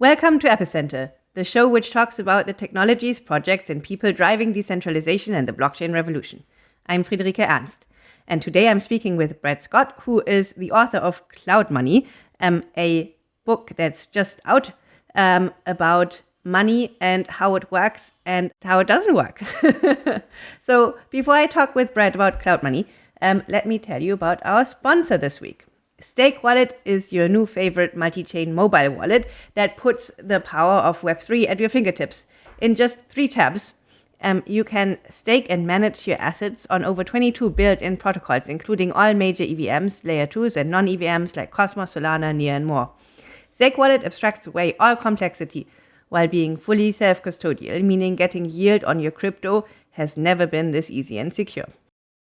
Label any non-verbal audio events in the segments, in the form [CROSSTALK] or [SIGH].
Welcome to Epicenter, the show which talks about the technologies, projects, and people driving decentralization and the blockchain revolution. I'm Friederike Ernst, and today I'm speaking with Brett Scott, who is the author of Cloud Money, um, a book that's just out um, about money and how it works and how it doesn't work. [LAUGHS] so, before I talk with Brett about Cloud Money, um, let me tell you about our sponsor this week. Steakwallet is your new favorite multi chain mobile wallet that puts the power of Web3 at your fingertips. In just three tabs, um, you can stake and manage your assets on over 22 built in protocols, including all major EVMs, layer 2s, and non EVMs like Cosmos, Solana, Near, and more. Steakwallet abstracts away all complexity while being fully self custodial, meaning getting yield on your crypto has never been this easy and secure.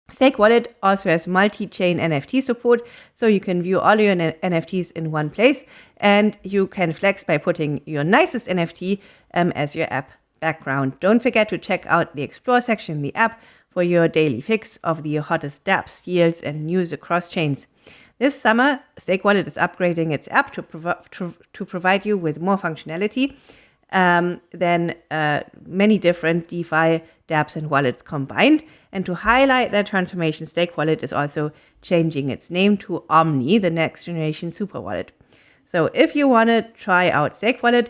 Steakwallet also has multi-chain NFT support, so you can view all your NFTs in one place, and you can flex by putting your nicest NFT um, as your app background. Don't forget to check out the Explore section in the app for your daily fix of the hottest dApps, yields, and news across chains. This summer, Steakwallet is upgrading its app to, to, to provide you with more functionality um, than uh, many different DeFi dApps and wallets combined. And to highlight that transformation, Steakwallet is also changing its name to Omni, the next generation super wallet. So if you want to try out Steakwallet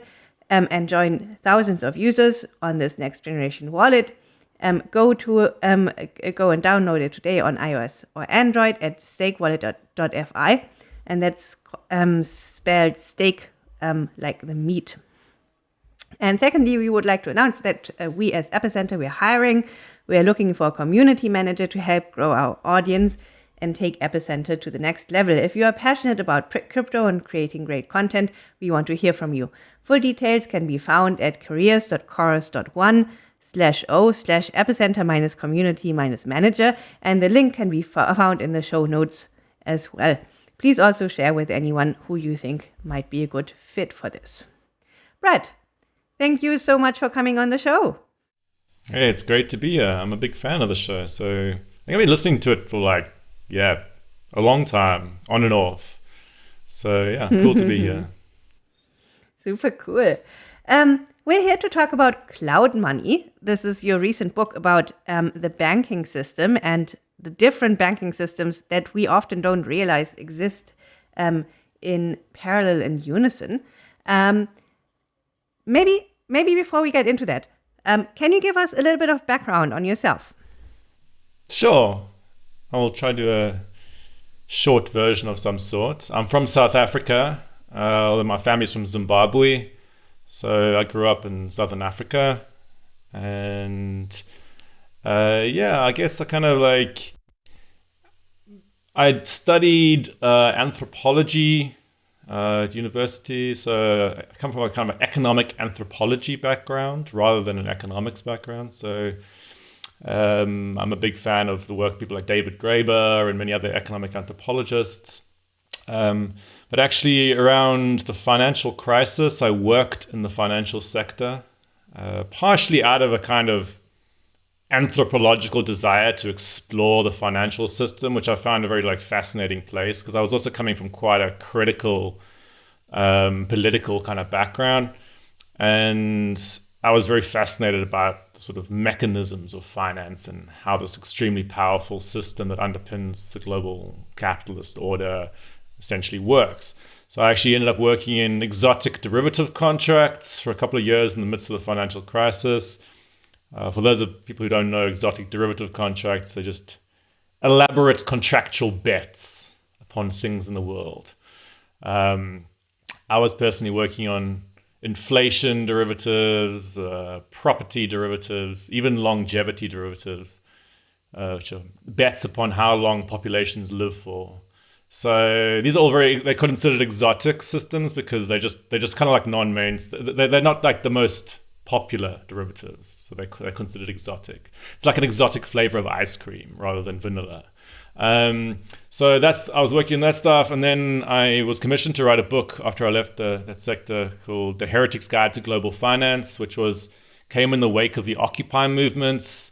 um, and join thousands of users on this next generation wallet, um, go to um, go and download it today on iOS or Android at steakwallet.fi, and that's um, spelled steak um, like the meat and secondly, we would like to announce that uh, we as Epicenter, we're hiring. We are looking for a community manager to help grow our audience and take Epicenter to the next level. If you are passionate about crypto and creating great content, we want to hear from you. Full details can be found at careers.chorus.one slash o slash epicenter minus community minus manager, and the link can be found in the show notes as well. Please also share with anyone who you think might be a good fit for this. Brett, Thank you so much for coming on the show. Hey, it's great to be here. I'm a big fan of the show. So I think I've been listening to it for like, yeah, a long time, on and off. So yeah, cool to be here. [LAUGHS] Super cool. Um, we're here to talk about cloud money. This is your recent book about um, the banking system and the different banking systems that we often don't realize exist um, in parallel and unison. Maybe maybe before we get into that, um, can you give us a little bit of background on yourself? Sure, I will try to do a short version of some sort. I'm from South Africa. Uh, my family's from Zimbabwe, so I grew up in Southern Africa, and uh, yeah, I guess I kind of like I studied uh, anthropology uh, at university. So I come from a kind of economic anthropology background rather than an economics background. So um, I'm a big fan of the work of people like David Graeber and many other economic anthropologists. Um, but actually, around the financial crisis, I worked in the financial sector, uh, partially out of a kind of anthropological desire to explore the financial system, which I found a very like fascinating place because I was also coming from quite a critical um, political kind of background, and I was very fascinated about the sort of mechanisms of finance and how this extremely powerful system that underpins the global capitalist order essentially works. So I actually ended up working in exotic derivative contracts for a couple of years in the midst of the financial crisis uh, for those of people who don't know exotic derivative contracts, they're just elaborate contractual bets upon things in the world. Um, I was personally working on inflation derivatives, uh, property derivatives, even longevity derivatives, uh, which are bets upon how long populations live for. So these are all very they're considered exotic systems because they just they're just kind of like non-main. They're not like the most popular derivatives. So they're, they're considered exotic. It's like an exotic flavor of ice cream rather than vanilla. Um, so that's I was working on that stuff, and then I was commissioned to write a book after I left the, that sector called "The Heretic's Guide to Global Finance," which was came in the wake of the Occupy movements.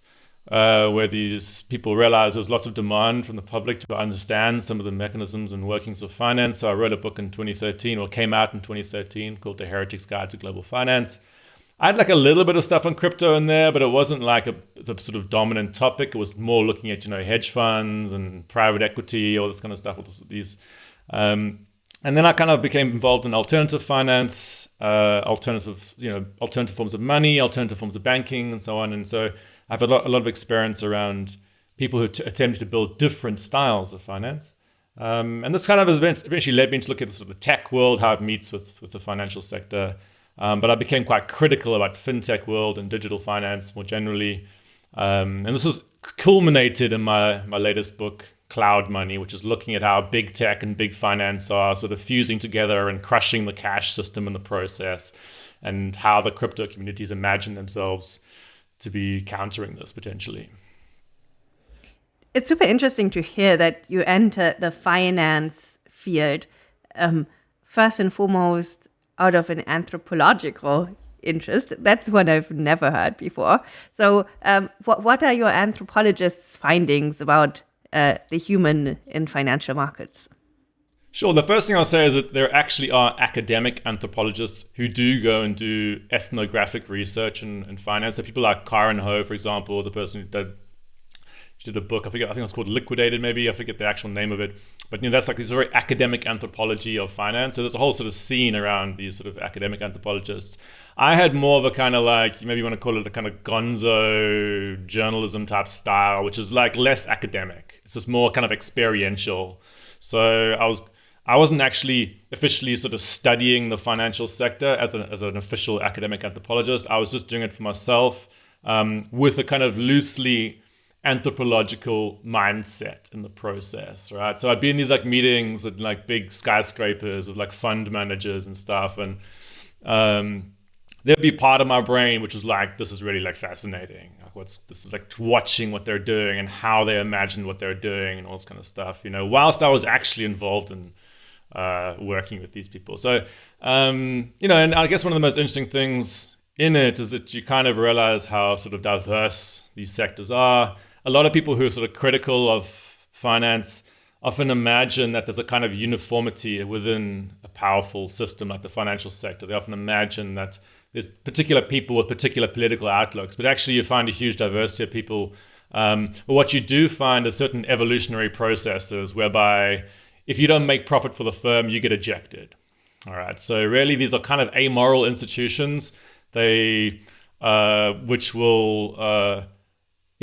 uh, where these people realized there was lots of demand from the public to understand some of the mechanisms and workings of finance. So I wrote a book in 2013, or came out in 2013, called The Heretic's Guide to Global Finance. I had like a little bit of stuff on crypto in there, but it wasn't like a the sort of dominant topic. It was more looking at you know hedge funds and private equity, all this kind of stuff. With these, um, and then I kind of became involved in alternative finance, uh, alternative you know alternative forms of money, alternative forms of banking, and so on. And so I have a lot, a lot of experience around people who t- attempted to build different styles of finance. Um, and this kind of eventually led me to look at the sort of the tech world, how it meets with, with the financial sector. Um, but I became quite critical about the fintech world and digital finance more generally. Um, and this has culminated in my, my latest book, Cloud Money, which is looking at how big tech and big finance are sort of fusing together and crushing the cash system in the process, and how the crypto communities imagine themselves to be countering this potentially. It's super interesting to hear that you enter the finance field um, first and foremost out of an anthropological interest. That's one I've never heard before. So, um, what what are your anthropologists' findings about uh, the human in financial markets? Sure. The first thing I'll say is that there actually are academic anthropologists who do go and do ethnographic research in, in finance. So people like Karen Ho, for example, is a person who she did a book. I forget. I think it's called Liquidated. Maybe I forget the actual name of it. But you know, that's like this very academic anthropology of finance. So there's a whole sort of scene around these sort of academic anthropologists. I had more of a kind of like maybe you want to call it a kind of gonzo journalism type style, which is like less academic. It's just more kind of experiential. So I was I wasn't actually officially sort of studying the financial sector as, a, as an official academic anthropologist. I was just doing it for myself um, with a kind of loosely anthropological mindset in the process, right? So I'd be in these like meetings at like big skyscrapers with like fund managers and stuff, and um, there'd be part of my brain which was like, this is really like fascinating. Like what's this is like watching what they're doing and how they imagine what they're doing and all this kind of stuff. You know, whilst I was actually involved in uh, working with these people. So, um, you know, and I guess one of the most interesting things in it is that you kind of realize how sort of diverse these sectors are. A lot of people who are sort of critical of finance often imagine that there's a kind of uniformity within a powerful system like the financial sector. They often imagine that there's particular people with particular political outlooks, but actually you find a huge diversity of people. Um, but what you do find is certain evolutionary processes whereby if you don't make profit for the firm, you get ejected. All right. So really, these are kind of amoral institutions. They, uh, which will, uh,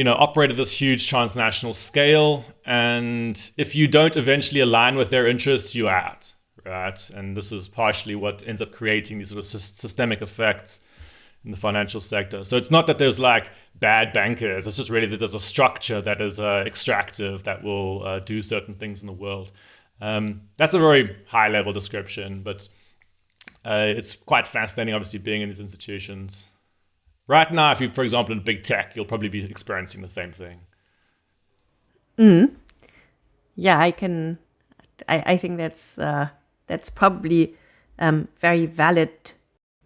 you know, operate at this huge transnational scale, and if you don't eventually align with their interests, you're out. Right. And this is partially what ends up creating these sort of systemic effects in the financial sector. So it's not that there's like bad bankers. It's just really that there's a structure that is uh, extractive that will uh, do certain things in the world. Um, that's a very high level description, but uh, it's quite fascinating, obviously, being in these institutions. Right now, if you, for example, in big tech, you'll probably be experiencing the same thing. Mm. Yeah, I can. I, I think that's uh, that's probably um, very valid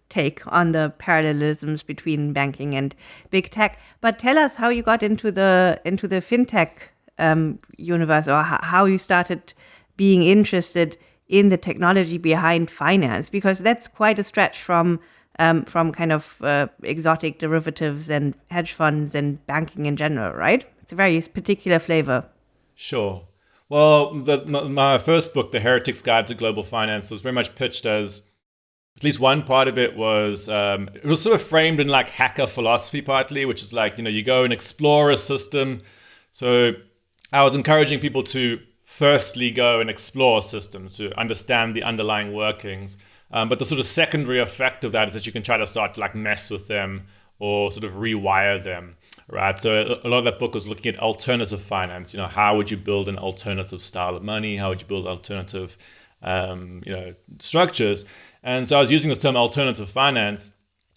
take on the parallelisms between banking and big tech. But tell us how you got into the into the fintech um, universe, or how you started being interested in the technology behind finance because that's quite a stretch from um, from kind of uh, exotic derivatives and hedge funds and banking in general, right? It's a very particular flavor. Sure. Well, the, my first book, The Heretic's Guide to Global Finance, was very much pitched as at least one part of it was um, it was sort of framed in like hacker philosophy partly, which is like you know you go and explore a system. So I was encouraging people to firstly go and explore systems to understand the underlying workings. Um, but the sort of secondary effect of that is that you can try to start to like mess with them or sort of rewire them, right? So a lot of that book was looking at alternative finance. You know, how would you build an alternative style of money? How would you build alternative, um, you know, structures? And so I was using this term alternative finance,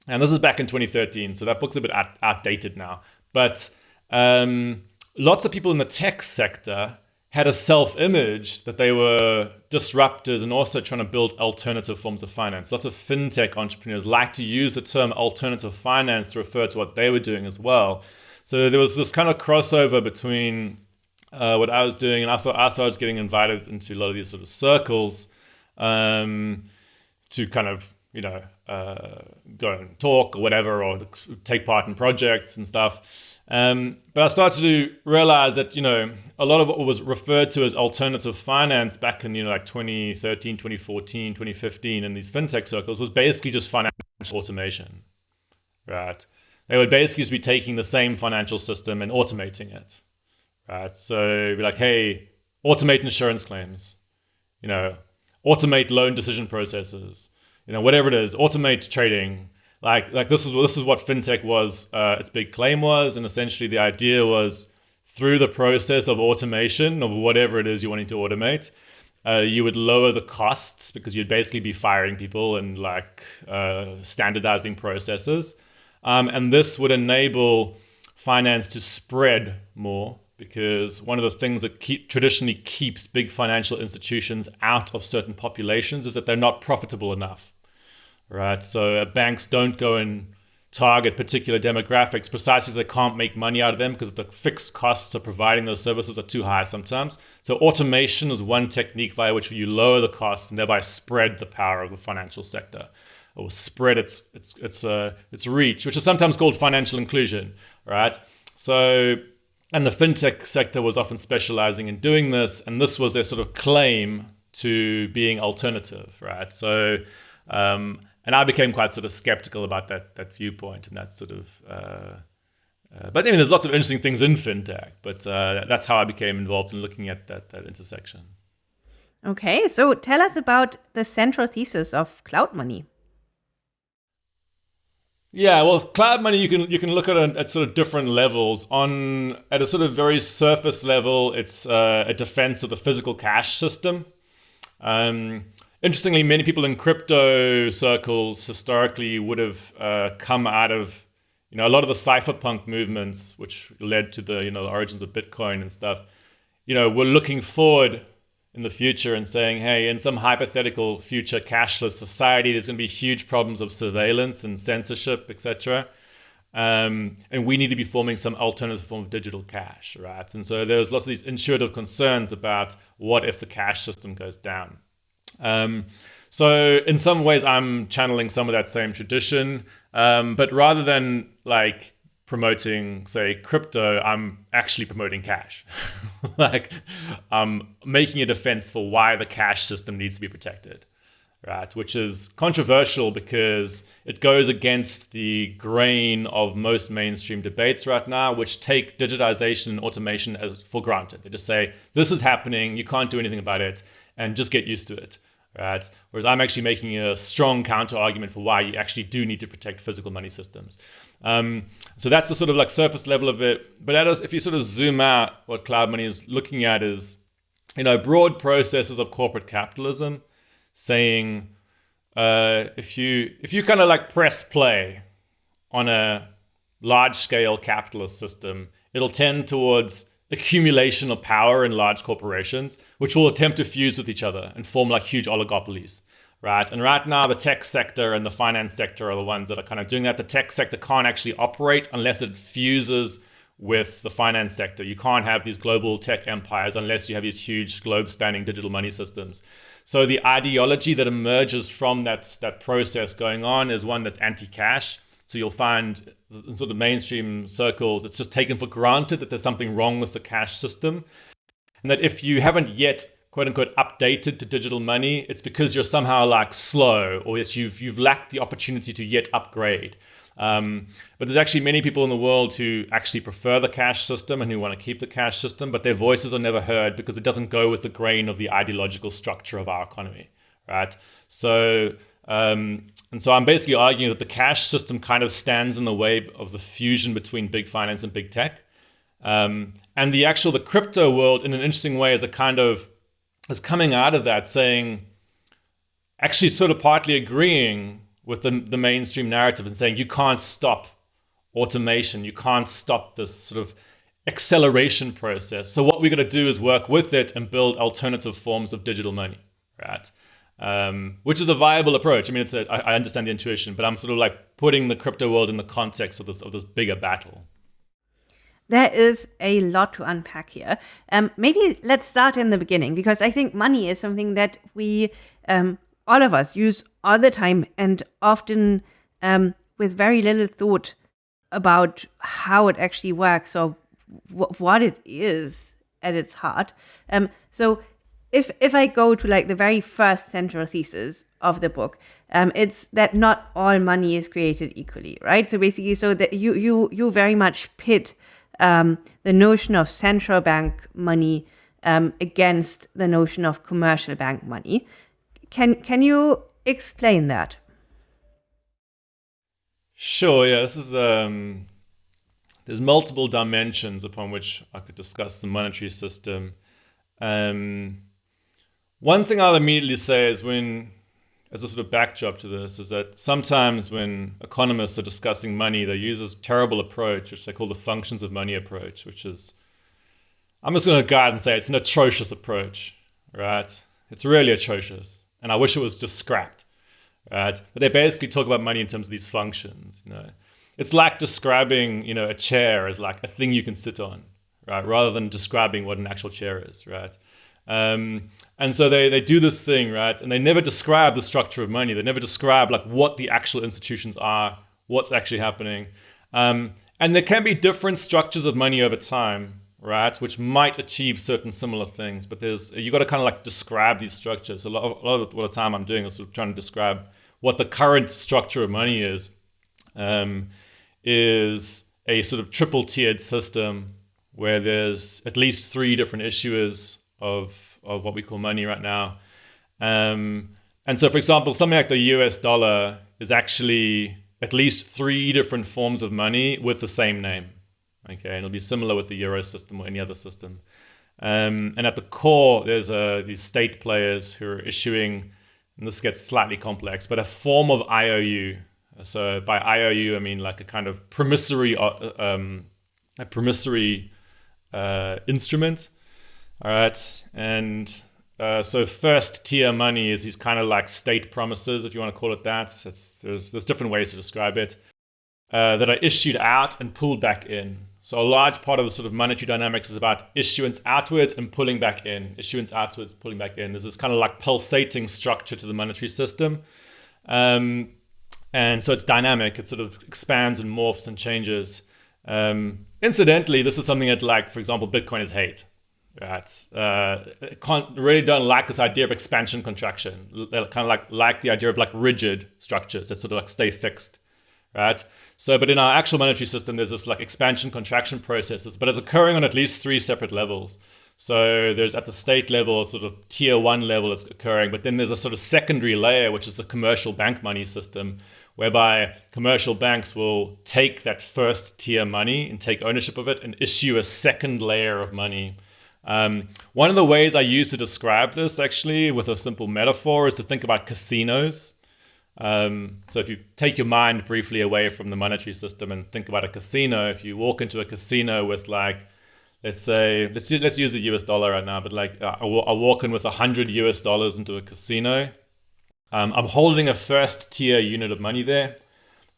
and this is back in 2013. So that book's a bit out- outdated now. But um, lots of people in the tech sector had a self image that they were disruptors and also trying to build alternative forms of finance. Lots of fintech entrepreneurs like to use the term alternative finance to refer to what they were doing as well. So there was this kind of crossover between uh, what I was doing, and I started getting invited into a lot of these sort of circles um, to kind of you know uh, go and talk or whatever, or take part in projects and stuff. Um, but I started to realize that, you know, a lot of what was referred to as alternative finance back in, you know, like 2013, 2014, 2015 in these fintech circles was basically just financial automation, right? They would basically just be taking the same financial system and automating it, right? So be like, hey, automate insurance claims, you know, automate loan decision processes, you know, whatever it is, automate trading, like like this is this is what fintech was uh, its big claim was and essentially the idea was through the process of automation of whatever it is you're wanting to automate uh, you would lower the costs because you'd basically be firing people and like uh, standardizing processes. Um, and this would enable finance to spread more because one of the things that keep, traditionally keeps big financial institutions out of certain populations is that they're not profitable enough right? So uh, banks don't go and target particular demographics precisely because they can't make money out of them because the fixed costs of providing those services are too high sometimes. So automation is one technique by which you lower the costs and thereby spread the power of the financial sector or spread its its its uh, its reach, which is sometimes called financial inclusion, right? So and the fintech sector was often specializing in doing this, and this was their sort of claim to being alternative, right? So um, and I became quite sort of skeptical about that that viewpoint and that sort of. Uh, uh, but I mean, there's lots of interesting things in fintech, but uh, that's how I became involved in looking at that that intersection. Okay, so tell us about the central thesis of cloud money. Yeah, well, cloud money you can you can look at it at sort of different levels. On at a sort of very surface level, it's uh, a defense of the physical cash system. Um, Interestingly, many people in crypto circles historically would have uh, come out of, you know, a lot of the cypherpunk movements, which led to the, you know, the origins of Bitcoin and stuff. You know, we're looking forward in the future and saying, hey, in some hypothetical future cashless society, there's going to be huge problems of surveillance and censorship, etc. Um, and we need to be forming some alternative form of digital cash, right? And so there's lots of these intuitive concerns about what if the cash system goes down. Um, so in some ways, I'm channeling some of that same tradition, um, but rather than like promoting, say, crypto, I'm actually promoting cash. [LAUGHS] like I'm making a defense for why the cash system needs to be protected, right? Which is controversial because it goes against the grain of most mainstream debates right now, which take digitization and automation as for granted. They just say, this is happening, you can't do anything about it, and just get used to it right? Whereas I'm actually making a strong counter argument for why you actually do need to protect physical money systems. Um, so that's the sort of like surface level of it. But is, if you sort of zoom out, what cloud money is looking at is, you know, broad processes of corporate capitalism, saying uh, if you if you kind of like press play on a large scale capitalist system, it'll tend towards accumulation of power in large corporations, which will attempt to fuse with each other and form like huge oligopolies, right? And right now, the tech sector and the finance sector are the ones that are kind of doing that. The tech sector can't actually operate unless it fuses with the finance sector. You can't have these global tech empires unless you have these huge globe spanning digital money systems. So the ideology that emerges from that, that process going on is one that's anti cash so you'll find in sort of mainstream circles, it's just taken for granted that there's something wrong with the cash system. And that if you haven't yet quote unquote updated to digital money, it's because you're somehow like slow or that you've you've lacked the opportunity to yet upgrade. Um, but there's actually many people in the world who actually prefer the cash system and who want to keep the cash system, but their voices are never heard because it doesn't go with the grain of the ideological structure of our economy, right? So um, and so I'm basically arguing that the cash system kind of stands in the way of the fusion between big finance and big tech. Um, and the actual the crypto world, in an interesting way, is a kind of is coming out of that, saying, actually, sort of partly agreeing with the, the mainstream narrative and saying you can't stop automation, you can't stop this sort of acceleration process. So what we're going to do is work with it and build alternative forms of digital money, right? Um, which is a viable approach. I mean, it's a, I, I understand the intuition, but I'm sort of like putting the crypto world in the context of this of this bigger battle. There is a lot to unpack here. Um, maybe let's start in the beginning because I think money is something that we, um, all of us, use all the time and often um, with very little thought about how it actually works or what it is at its heart. Um, so if if I go to like the very first central thesis of the book, um, it's that not all money is created equally, right? So basically, so that you you you very much pit um, the notion of central bank money um, against the notion of commercial bank money. Can can you explain that? Sure. Yeah, this is um, there's multiple dimensions upon which I could discuss the monetary system. Um, one thing I'll immediately say is when, as a sort of backdrop to this, is that sometimes when economists are discussing money, they use this terrible approach, which they call the functions of money approach, which is, I'm just going to go out and say it's an atrocious approach, right? It's really atrocious. And I wish it was just scrapped, right? But they basically talk about money in terms of these functions, you know. It's like describing, you know, a chair as like a thing you can sit on, right? Rather than describing what an actual chair is, right? Um, and so they, they do this thing, right? And they never describe the structure of money. They never describe like what the actual institutions are, what's actually happening. Um, and there can be different structures of money over time, right? Which might achieve certain similar things, but there's you got to kind of like describe these structures. A lot of, a lot of the time I'm doing is sort of trying to describe what the current structure of money is. Um, is a sort of triple tiered system where there's at least three different issuers of of what we call money right now. Um, and so, for example, something like the US dollar is actually at least three different forms of money with the same name. Okay, and it'll be similar with the euro system or any other system. Um, and at the core, there's uh, these state players who are issuing, and this gets slightly complex, but a form of IOU. So by IOU, I mean like a kind of promissory, uh, um, a promissory uh, instrument all right. And uh, so first tier money is these kind of like state promises, if you want to call it that. there's, there's different ways to describe it, uh, that are issued out and pulled back in. So a large part of the sort of monetary dynamics is about issuance outwards and pulling back in, issuance outwards, pulling back in. There's this kind of like pulsating structure to the monetary system. Um, and so it's dynamic. It sort of expands and morphs and changes. Um, incidentally, this is something that like, for example, Bitcoiners hate. Right. Uh, really don't like this idea of expansion contraction. They kind of like like the idea of like rigid structures that sort of like stay fixed. Right. So, but in our actual monetary system, there's this like expansion contraction processes, but it's occurring on at least three separate levels. So there's at the state level, sort of tier one level it's occurring, but then there's a sort of secondary layer, which is the commercial bank money system, whereby commercial banks will take that first tier money and take ownership of it and issue a second layer of money um, one of the ways I use to describe this, actually, with a simple metaphor, is to think about casinos. Um, so if you take your mind briefly away from the monetary system and think about a casino, if you walk into a casino with like, let's say, let's let's use the US dollar right now, but like uh, I walk in with a hundred US dollars into a casino. Um, I'm holding a first tier unit of money there.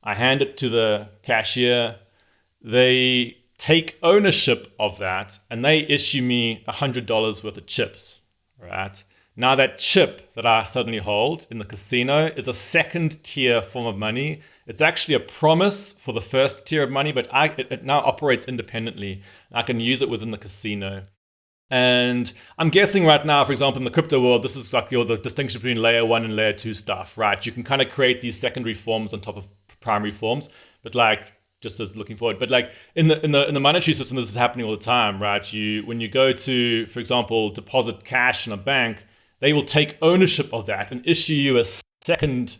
I hand it to the cashier. They take ownership of that and they issue me $100 worth of chips, right? Now, that chip that I suddenly hold in the casino is a second tier form of money. It's actually a promise for the first tier of money, but I, it, it now operates independently. I can use it within the casino. And I'm guessing right now, for example, in the crypto world, this is like the distinction between layer one and layer two stuff, right? You can kind of create these secondary forms on top of primary forms, but like just as looking forward. But like in the in the in the monetary system, this is happening all the time, right? You when you go to, for example, deposit cash in a bank, they will take ownership of that and issue you a second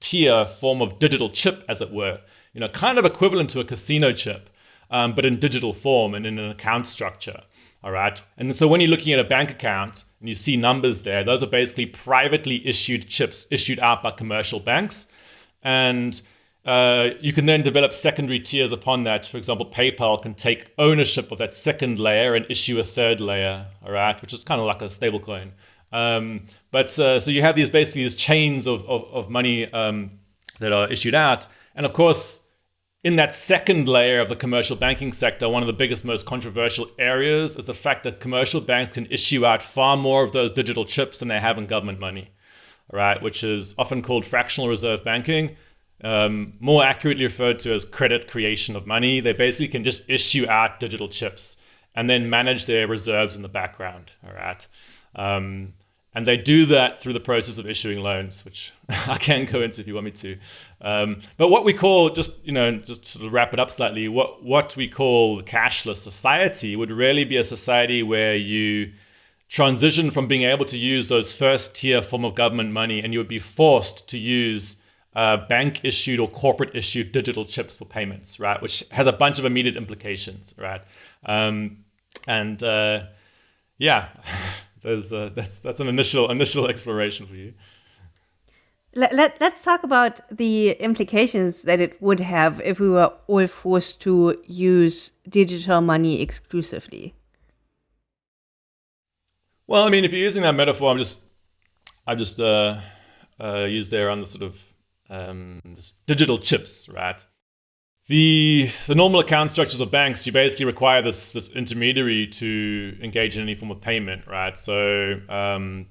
tier form of digital chip, as it were. You know, kind of equivalent to a casino chip, um, but in digital form and in an account structure. All right. And so when you're looking at a bank account and you see numbers there, those are basically privately issued chips issued out by commercial banks. And uh, you can then develop secondary tiers upon that. For example, PayPal can take ownership of that second layer and issue a third layer, all right, which is kind of like a stablecoin. Um, but uh, so you have these basically these chains of, of, of money um, that are issued out. And of course, in that second layer of the commercial banking sector, one of the biggest, most controversial areas is the fact that commercial banks can issue out far more of those digital chips than they have in government money, right? Which is often called fractional reserve banking, um, more accurately referred to as credit creation of money. They basically can just issue out digital chips and then manage their reserves in the background, all right? Um, and they do that through the process of issuing loans, which [LAUGHS] I can go into if you want me to. Um, but what we call, just you know, just to sort of wrap it up slightly, what what we call the cashless society would really be a society where you transition from being able to use those first tier form of government money, and you would be forced to use uh, bank issued or corporate issued digital chips for payments, right? Which has a bunch of immediate implications, right? Um, and uh, yeah. [LAUGHS] there's uh, that's that's an initial initial exploration for you. Let, let, let's talk about the implications that it would have if we were all forced to use digital money exclusively. Well, I mean, if you're using that metaphor, I'm just, I just uh, uh, used there on the sort of um, digital chips, right? The, the normal account structures of banks, you basically require this, this intermediary to engage in any form of payment, right? So um,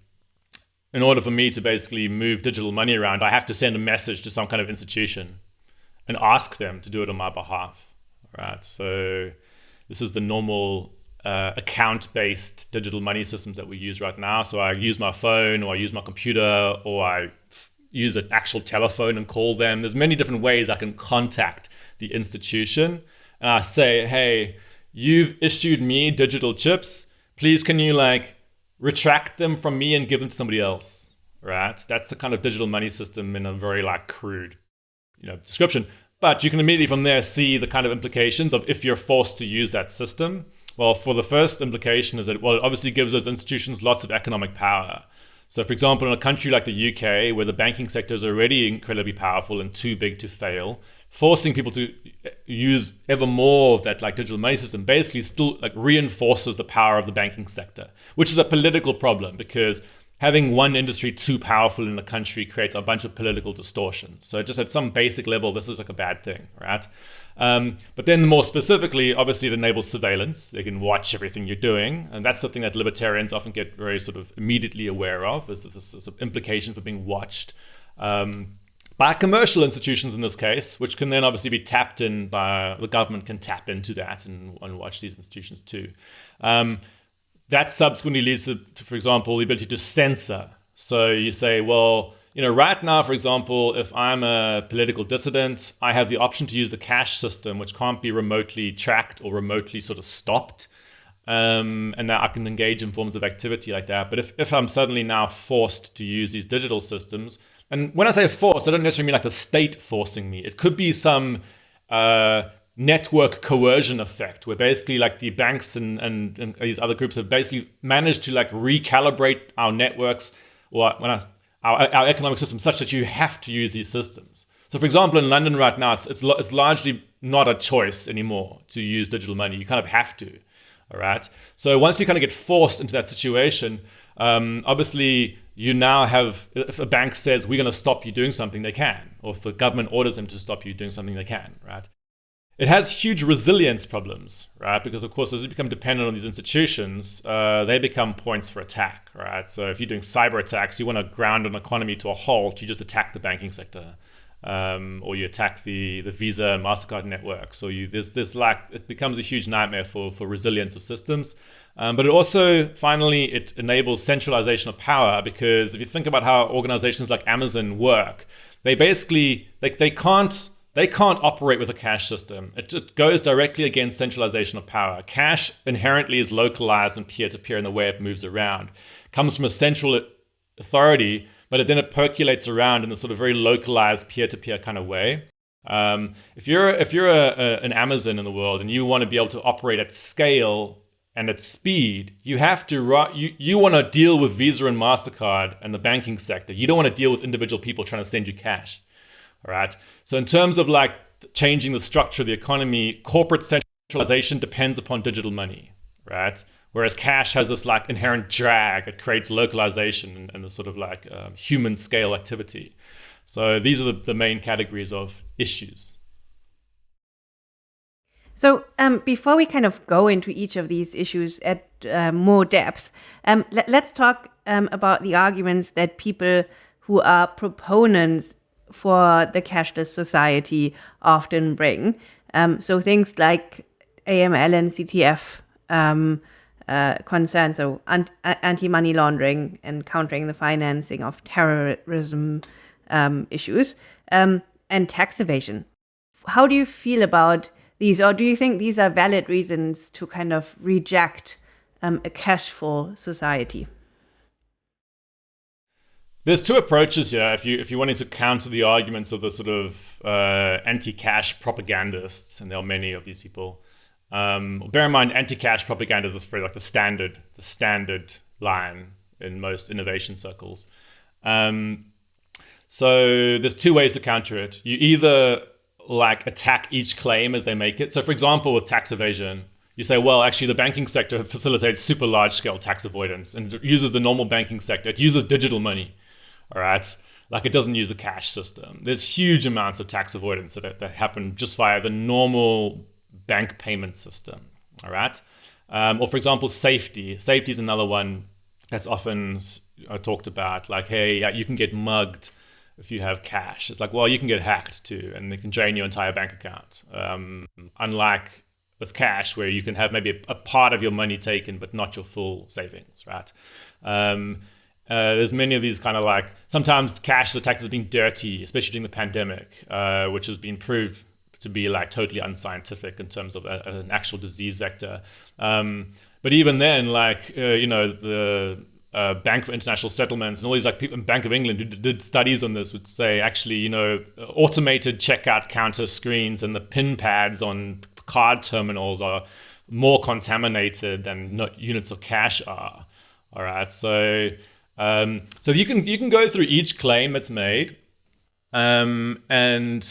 in order for me to basically move digital money around, I have to send a message to some kind of institution and ask them to do it on my behalf, right? So this is the normal uh, account-based digital money systems that we use right now. So I use my phone or I use my computer or I use an actual telephone and call them. There's many different ways I can contact the institution and I say, hey, you've issued me digital chips. Please, can you like retract them from me and give them to somebody else? Right? That's the kind of digital money system in a very like crude, you know, description. But you can immediately from there see the kind of implications of if you're forced to use that system. Well, for the first implication is that well, it obviously gives those institutions lots of economic power. So, for example, in a country like the UK, where the banking sector is already incredibly powerful and too big to fail, forcing people to use ever more of that like digital money system basically still like reinforces the power of the banking sector, which is a political problem because having one industry too powerful in a country creates a bunch of political distortion. So just at some basic level, this is like a bad thing, right? Um, but then more specifically, obviously it enables surveillance. They can watch everything you're doing. And that's the thing that libertarians often get very sort of immediately aware of is this, this implication for being watched. Um, by commercial institutions in this case, which can then obviously be tapped in by the government can tap into that and, and watch these institutions too. Um, that subsequently leads to, to, for example, the ability to censor. So you say, well, you know, right now, for example, if I'm a political dissident, I have the option to use the cash system, which can't be remotely tracked or remotely sort of stopped. Um, and that I can engage in forms of activity like that. But if, if I'm suddenly now forced to use these digital systems, and when I say forced, I don't necessarily mean like the state forcing me. It could be some uh, network coercion effect where basically like the banks and, and, and, these other groups have basically managed to like recalibrate our networks or when I, our, our economic system such that you have to use these systems. So for example, in London right now, it's, it's, it's largely not a choice anymore to use digital money. You kind of have to, all right? So once you kind of get forced into that situation, um, obviously you now have, if a bank says we're going to stop you doing something, they can. Or if the government orders them to stop you doing something, they can, right? It has huge resilience problems, right? Because of course, as you become dependent on these institutions, uh, they become points for attack, right? So if you're doing cyber attacks, you want to ground an economy to a halt, you just attack the banking sector um, or you attack the the Visa and Mastercard network. So you there's this lack. It becomes a huge nightmare for for resilience of systems. Um, but it also finally it enables centralization of power because if you think about how organizations like Amazon work, they basically like they can't they can't operate with a cash system. It just goes directly against centralization of power. Cash inherently is localized and peer to peer in the way it moves around. It comes from a central authority but then it percolates around in a sort of very localized peer-to-peer kind of way. Um, if you're if you're a, a, an Amazon in the world and you want to be able to operate at scale and at speed, you have to you you want to deal with Visa and Mastercard and the banking sector. You don't want to deal with individual people trying to send you cash. All right. So in terms of like changing the structure of the economy, corporate centralization depends upon digital money, right? Whereas cash has this like inherent drag. It creates localization and, and the sort of like um, human scale activity. So these are the, the main categories of issues. So um, before we kind of go into each of these issues at uh, more depth, um, let, us talk um, about the arguments that people who are proponents for the cashless society often bring. Um, so things like AML and CTF um, uh, concerns, so anti-money laundering and countering the financing of terrorism um, issues, um, and tax evasion. How do you feel about these, or do you think these are valid reasons to kind of reject um, a cashful society? There's two approaches here. If you if you wanted to counter the arguments of the sort of uh, anti-cash propagandists, and there are many of these people. Um, bear in mind, anti-cash propagandists is pretty like the standard the standard line in most innovation circles. Um, so there's two ways to counter it. You either like attack each claim as they make it. So for example, with tax evasion, you say, well, actually the banking sector facilitates super large scale tax avoidance and uses the normal banking sector. It uses digital money, all right? Like it doesn't use a cash system. There's huge amounts of tax avoidance that, that happen just via the normal bank payment system, all right? Um, or for example, safety. Safety is another one that's often uh, talked about. Like, hey, you can get mugged if you have cash. It's like, well, you can get hacked too, and they can drain your entire bank account. Um, unlike with cash, where you can have maybe a, a, part of your money taken, but not your full savings, right? Um, uh, there's many of these kind of like sometimes cash is attacked as being dirty, especially during the pandemic, uh, which has been proved to be like totally unscientific in terms of a, an actual disease vector. Um, but even then, like uh, you know the uh, Bank for International Settlements and all these like people, Bank of England who did studies on this would say actually, you know, automated checkout counter screens and the pin pads on card terminals are more contaminated than units of cash are. All right, so um, so you can you can go through each claim that's made um, and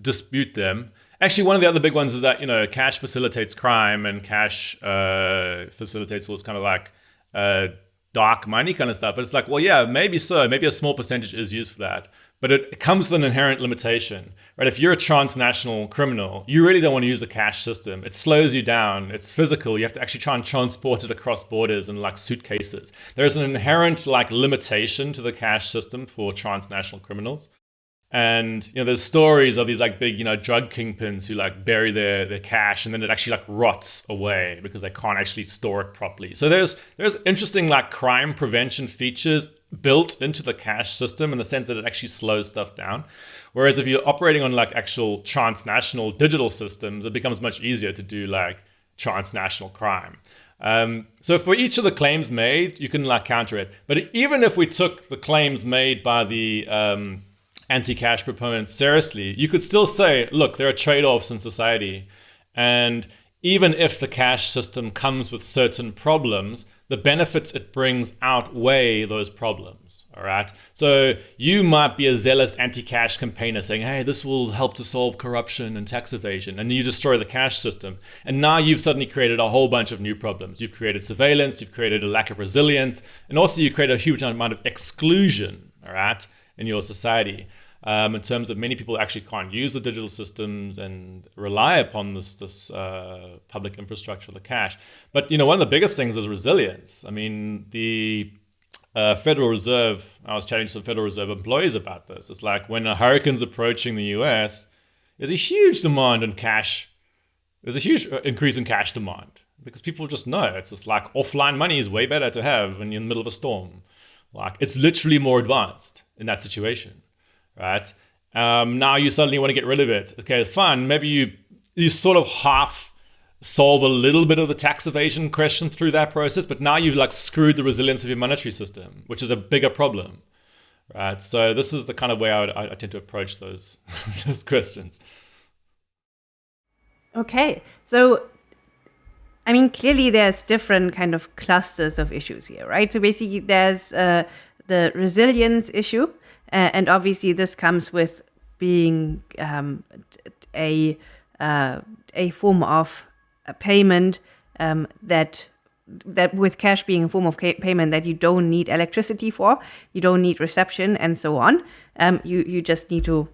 dispute them. Actually, one of the other big ones is that you know cash facilitates crime and cash uh, facilitates this kind of like uh, dark money kind of stuff. But it's like, well, yeah, maybe so. Maybe a small percentage is used for that. But it comes with an inherent limitation, right? If you're a transnational criminal, you really don't want to use a cash system. It slows you down. It's physical. You have to actually try and transport it across borders in like suitcases. There's an inherent like limitation to the cash system for transnational criminals. And you know, there's stories of these like big, you know, drug kingpins who like bury their their cash and then it actually like rots away because they can't actually store it properly. So there's there's interesting like crime prevention features built into the cash system in the sense that it actually slows stuff down. Whereas if you're operating on like actual transnational digital systems, it becomes much easier to do like transnational crime. Um, so for each of the claims made, you can like counter it. But even if we took the claims made by the um, anti-cash proponents seriously, you could still say, look, there are trade-offs in society. And even if the cash system comes with certain problems, the benefits it brings outweigh those problems. All right. So you might be a zealous anti-cash campaigner saying, hey, this will help to solve corruption and tax evasion. And you destroy the cash system. And now you've suddenly created a whole bunch of new problems. You've created surveillance, you've created a lack of resilience, and also you create a huge amount of exclusion, all right, in your society um, in terms of many people actually can't use the digital systems and rely upon this this uh, public infrastructure, the cash. But you know, one of the biggest things is resilience. I mean, the uh, Federal Reserve. I was chatting to some Federal Reserve employees about this. It's like when a hurricane's approaching the U.S., there's a huge demand in cash. There's a huge uh, increase in cash demand because people just know it's just like offline money is way better to have when you're in the middle of a storm. Like it's literally more advanced in that situation right? Um, now you suddenly want to get rid of it. Okay, it's fine. Maybe you you sort of half solve a little bit of the tax evasion question through that process, but now you've like screwed the resilience of your monetary system, which is a bigger problem, right? So this is the kind of way I, would, I tend to approach those [LAUGHS] those questions. Okay, so I mean, clearly there's different kind of clusters of issues here, right? So basically, there's uh, the resilience issue, uh, and obviously, this comes with being um, a uh, a form of a payment um, that that with cash being a form of payment that you don't need electricity for, you don't need reception, and so on. Um, you you just need to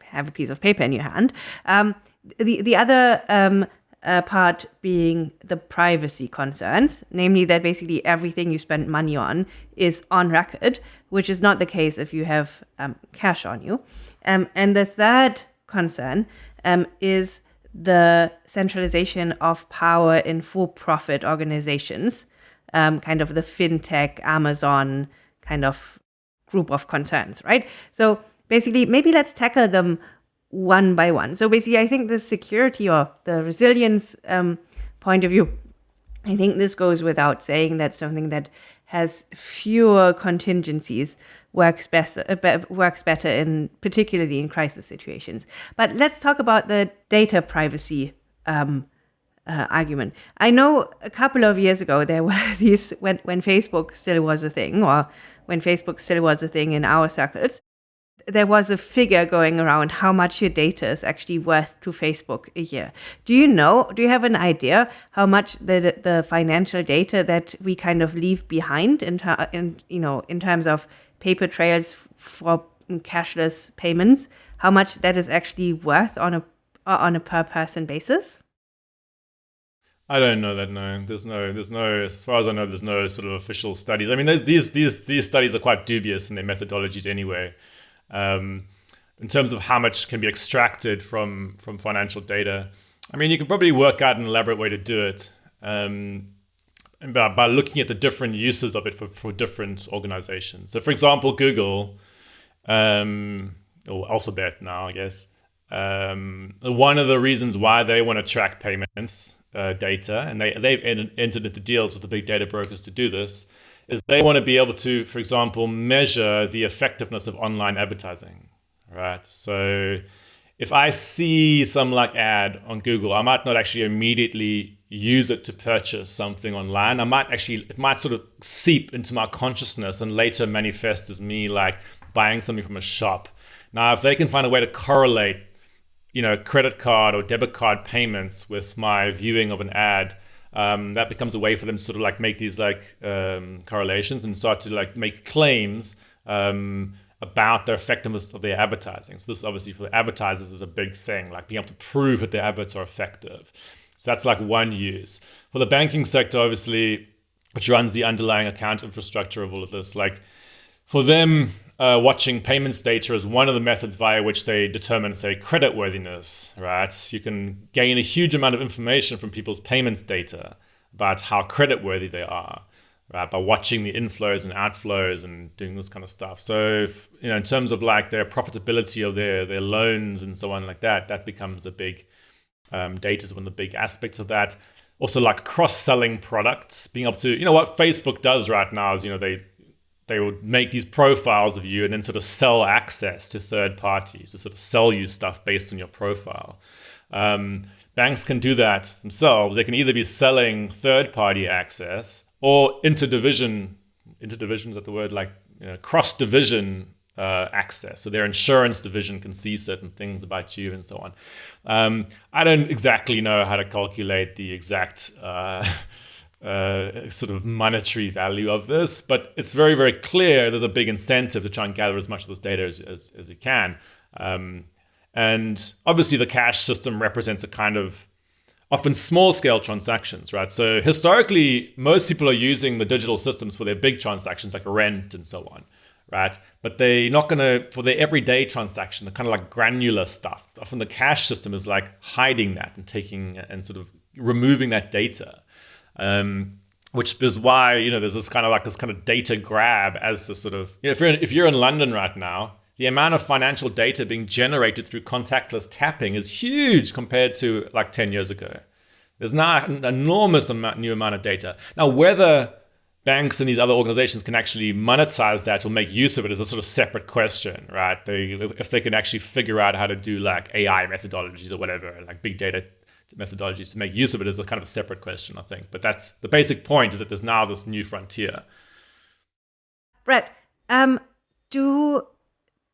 have a piece of paper in your hand. Um, the the other um, uh, part being the privacy concerns, namely that basically everything you spend money on is on record, which is not the case if you have um, cash on you. Um, and the third concern um, is the centralization of power in for profit organizations, um, kind of the fintech, Amazon kind of group of concerns, right? So basically, maybe let's tackle them one by one. So basically, I think the security or the resilience um, point of view, I think this goes without saying that something that has fewer contingencies works best uh, works better in particularly in crisis situations. But let's talk about the data privacy um, uh, argument. I know a couple of years ago there [LAUGHS] were these when when Facebook still was a thing, or when Facebook still was a thing in our circles there was a figure going around how much your data is actually worth to Facebook a year. Do you know? Do you have an idea how much the the financial data that we kind of leave behind in, in you know in terms of paper trails for cashless payments? How much that is actually worth on a on a per person basis? I don't know that. No, there's no, there's no. As far as I know, there's no sort of official studies. I mean, these these these studies are quite dubious in their methodologies anyway um, in terms of how much can be extracted from from financial data. I mean, you can probably work out an elaborate way to do it um, by, by looking at the different uses of it for, for different organizations. So, for example, Google um, or Alphabet now, I guess. Um, one of the reasons why they want to track payments uh, data, and they they've entered into deals with the big data brokers to do this, is they want to be able to, for example, measure the effectiveness of online advertising, right? So if I see some like ad on Google, I might not actually immediately use it to purchase something online. I might actually, it might sort of seep into my consciousness and later manifest as me like buying something from a shop. Now, if they can find a way to correlate, you know, credit card or debit card payments with my viewing of an ad, um, that becomes a way for them to sort of like make these like um, correlations and start to like make claims um, about the effectiveness of their advertising. So this obviously for advertisers is a big thing, like being able to prove that their adverts are effective. So that's like one use. For the banking sector, obviously, which runs the underlying account infrastructure of all of this, like for them, uh, watching payments data is one of the methods via which they determine, say, creditworthiness, right? You can gain a huge amount of information from people's payments data about how creditworthy they are, right? By watching the inflows and outflows and doing this kind of stuff. So, if, you know, in terms of like their profitability of their, their loans and so on like that, that becomes a big, um, data is one of the big aspects of that. Also like cross-selling products, being able to, you know, what Facebook does right now is, you know, they they would make these profiles of you and then sort of sell access to third parties to sort of sell you stuff based on your profile. Um, banks can do that themselves. They can either be selling third party access or interdivision, interdivision is that the word, like you know, cross division uh, access. So their insurance division can see certain things about you and so on. Um, I don't exactly know how to calculate the exact. Uh, [LAUGHS] uh, sort of monetary value of this, but it's very, very clear there's a big incentive to try and gather as much of this data as, as, as you can. Um, and obviously, the cash system represents a kind of often small scale transactions, right? So historically, most people are using the digital systems for their big transactions like rent and so on, right? But they're not gonna, for their everyday transaction, the kind of like granular stuff. Often the cash system is like hiding that and taking and sort of removing that data. Um, which is why you know there's this kind of like this kind of data grab as the sort of you know, if you're in, if you're in London right now, the amount of financial data being generated through contactless tapping is huge compared to like 10 years ago. There's now an enormous amount, new amount of data. Now, whether banks and these other organizations can actually monetize that or make use of it is a sort of separate question, right? They, if they can actually figure out how to do like AI methodologies or whatever, like big data methodologies to make use of it is a kind of a separate question, I think. But that's the basic point is that there's now this new frontier. Brett, um, do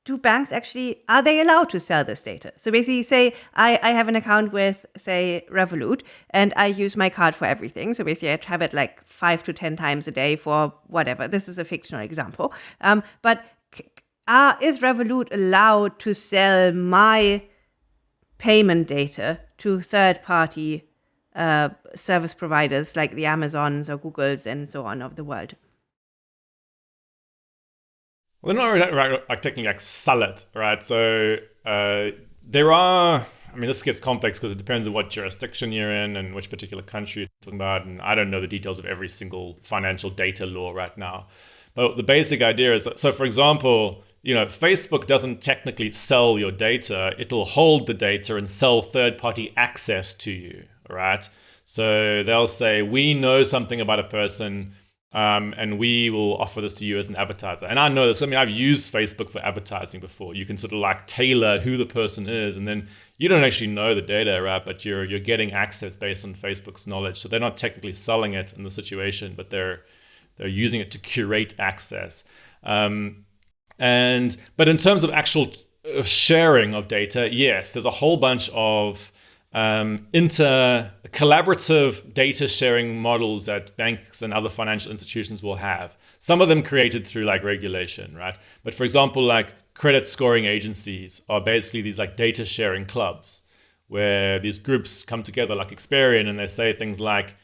do banks actually are they allowed to sell this data? So basically, say I, I have an account with say Revolut and I use my card for everything. So basically, I have it like five to ten times a day for whatever. This is a fictional example, um, but are, is Revolut allowed to sell my payment data to third party uh, service providers like the Amazons or Googles and so on of the world? Well, not really, like technically like it, right? So uh, there are. I mean, this gets complex because it depends on what jurisdiction you're in and which particular country you're talking about. And I don't know the details of every single financial data law right now. But the basic idea is so, for example, you know, Facebook doesn't technically sell your data. It'll hold the data and sell third-party access to you, right? So they'll say, we know something about a person um, and we will offer this to you as an advertiser. And I know this. I mean, I've used Facebook for advertising before. You can sort of like tailor who the person is, and then you don't actually know the data, right? But you're you're getting access based on Facebook's knowledge. So they're not technically selling it in the situation, but they're they're using it to curate access. Um, and but in terms of actual uh, sharing of data, yes, there's a whole bunch of um, inter collaborative data sharing models that banks and other financial institutions will have. Some of them created through like regulation, right? But for example, like credit scoring agencies are basically these like data sharing clubs where these groups come together like Experian and they say things like,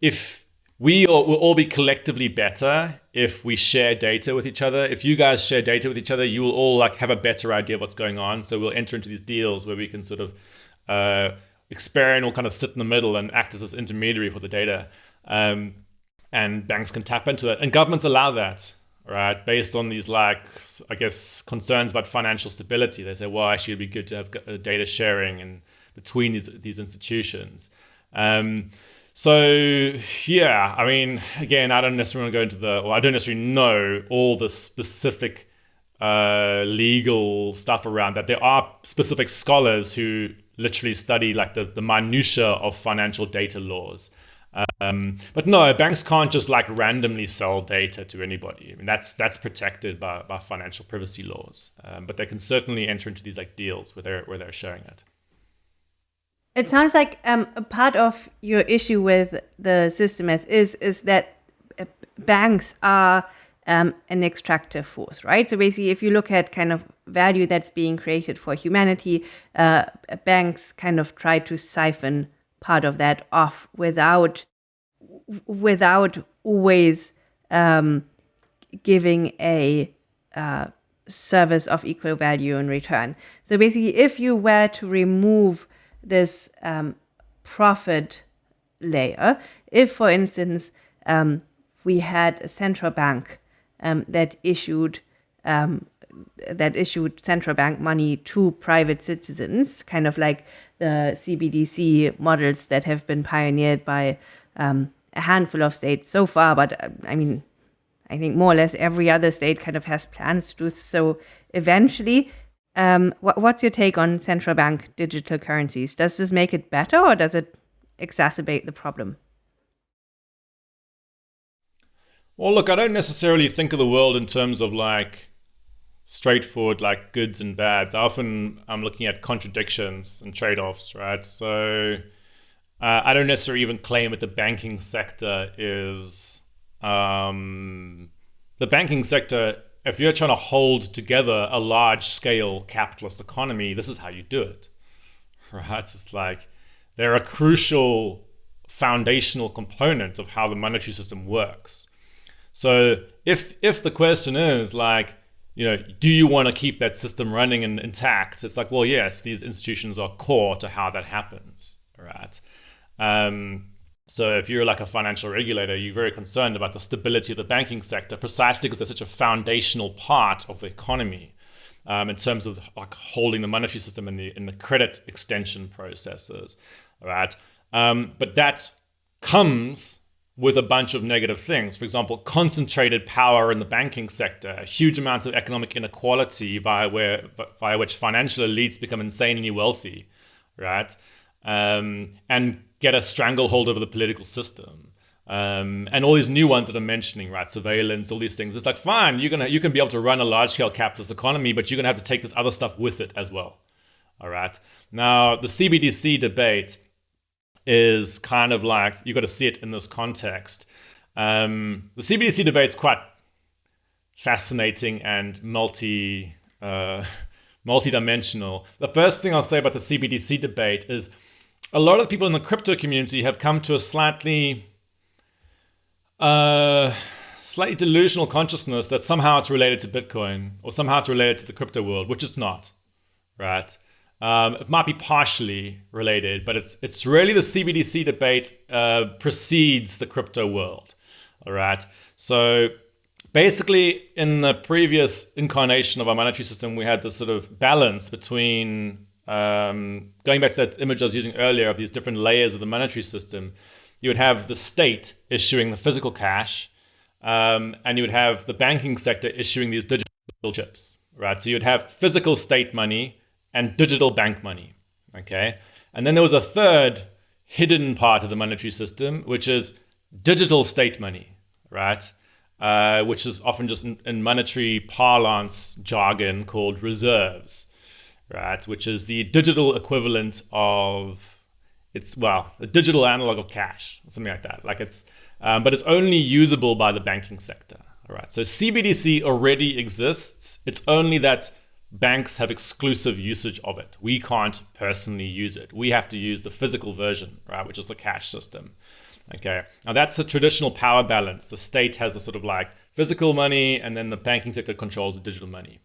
if we all, will all be collectively better if we share data with each other. If you guys share data with each other, you will all like have a better idea of what's going on. So we'll enter into these deals where we can sort of uh, Experian will kind of sit in the middle and act as this intermediary for the data, um, and banks can tap into it, and governments allow that. Right, based on these like I guess concerns about financial stability, they say, well, actually, it'd be good to have uh, data sharing and between these these institutions. Um, so yeah, I mean, again, I don't necessarily want to go into the, or I don't necessarily know all the specific uh, legal stuff around that. There are specific scholars who literally study like the, the minutia of financial data laws. Um, but no, banks can't just like randomly sell data to anybody. I mean, that's that's protected by, by financial privacy laws. Um, but they can certainly enter into these like deals where they're where they're showing it. It sounds like um, a part of your issue with the system as is is that uh, banks are um, an extractive force, right? So basically, if you look at kind of value that's being created for humanity, uh, banks kind of try to siphon part of that off without without always um, giving a uh, service of equal value in return. So basically, if you were to remove this um, profit layer. If, for instance, um, we had a central bank um, that issued um, that issued central bank money to private citizens, kind of like the CBDC models that have been pioneered by um, a handful of states so far. But uh, I mean, I think more or less every other state kind of has plans to do so eventually. Um, what, what's your take on central bank digital currencies? Does this make it better or does it exacerbate the problem? Well, look, I don't necessarily think of the world in terms of like straightforward like goods and bads. Often I'm looking at contradictions and trade-offs, right? So uh, I don't necessarily even claim that the banking sector is um, the banking sector if you're trying to hold together a large scale capitalist economy, this is how you do it. [LAUGHS] Right? It's like they're a crucial foundational component of how the monetary system works. So if if the question is like, you know, do you want to keep that system running and intact? It's like, well, yes, these institutions are core to how that happens, right? Um, so if you're like a financial regulator, you're very concerned about the stability of the banking sector, precisely because they're such a foundational part of the economy um, in terms of like holding the monetary system and the in the credit extension processes, right? Um, but that comes with a bunch of negative things. For example, concentrated power in the banking sector, huge amounts of economic inequality via where via which financial elites become insanely wealthy, right? Um, and get a stranglehold over the political system. Um, and all these new ones that I'm mentioning, right? Surveillance, all these things. It's like, fine, you're gonna you can be able to run a large scale capitalist economy, but you're gonna have to take this other stuff with it as well. All right. Now the CBDC debate is kind of like you've got to see it in this context. Um, the CBDC debate is quite fascinating and multi uh, [LAUGHS] multi-dimensional. The first thing I'll say about the CBDC debate is a lot of people in the crypto community have come to a slightly uh, slightly delusional consciousness that somehow it's related to Bitcoin or somehow it's related to the crypto world, which it's not, right? Um, it might be partially related, but it's it's really the CBDC debate uh, precedes the crypto world, all right? So basically, in the previous incarnation of our monetary system, we had this sort of balance between um, going back to that image I was using earlier of these different layers of the monetary system. You would have the state issuing the physical cash, um, and you would have the banking sector issuing these digital chips, right? So you'd have physical state money and digital bank money, okay? And then there was a third hidden part of the monetary system, which is digital state money, right? Uh, which is often just in, in, monetary parlance jargon called reserves, right? Which is the digital equivalent of it's well, a digital analog of cash, something like that. Like it's, um, but it's only usable by the banking sector. All right. So CBDC already exists. It's only that banks have exclusive usage of it. We can't personally use it. We have to use the physical version, right, which is the cash system. Okay, now that's the traditional power balance. The state has a sort of like physical money, and then the banking sector controls the digital money.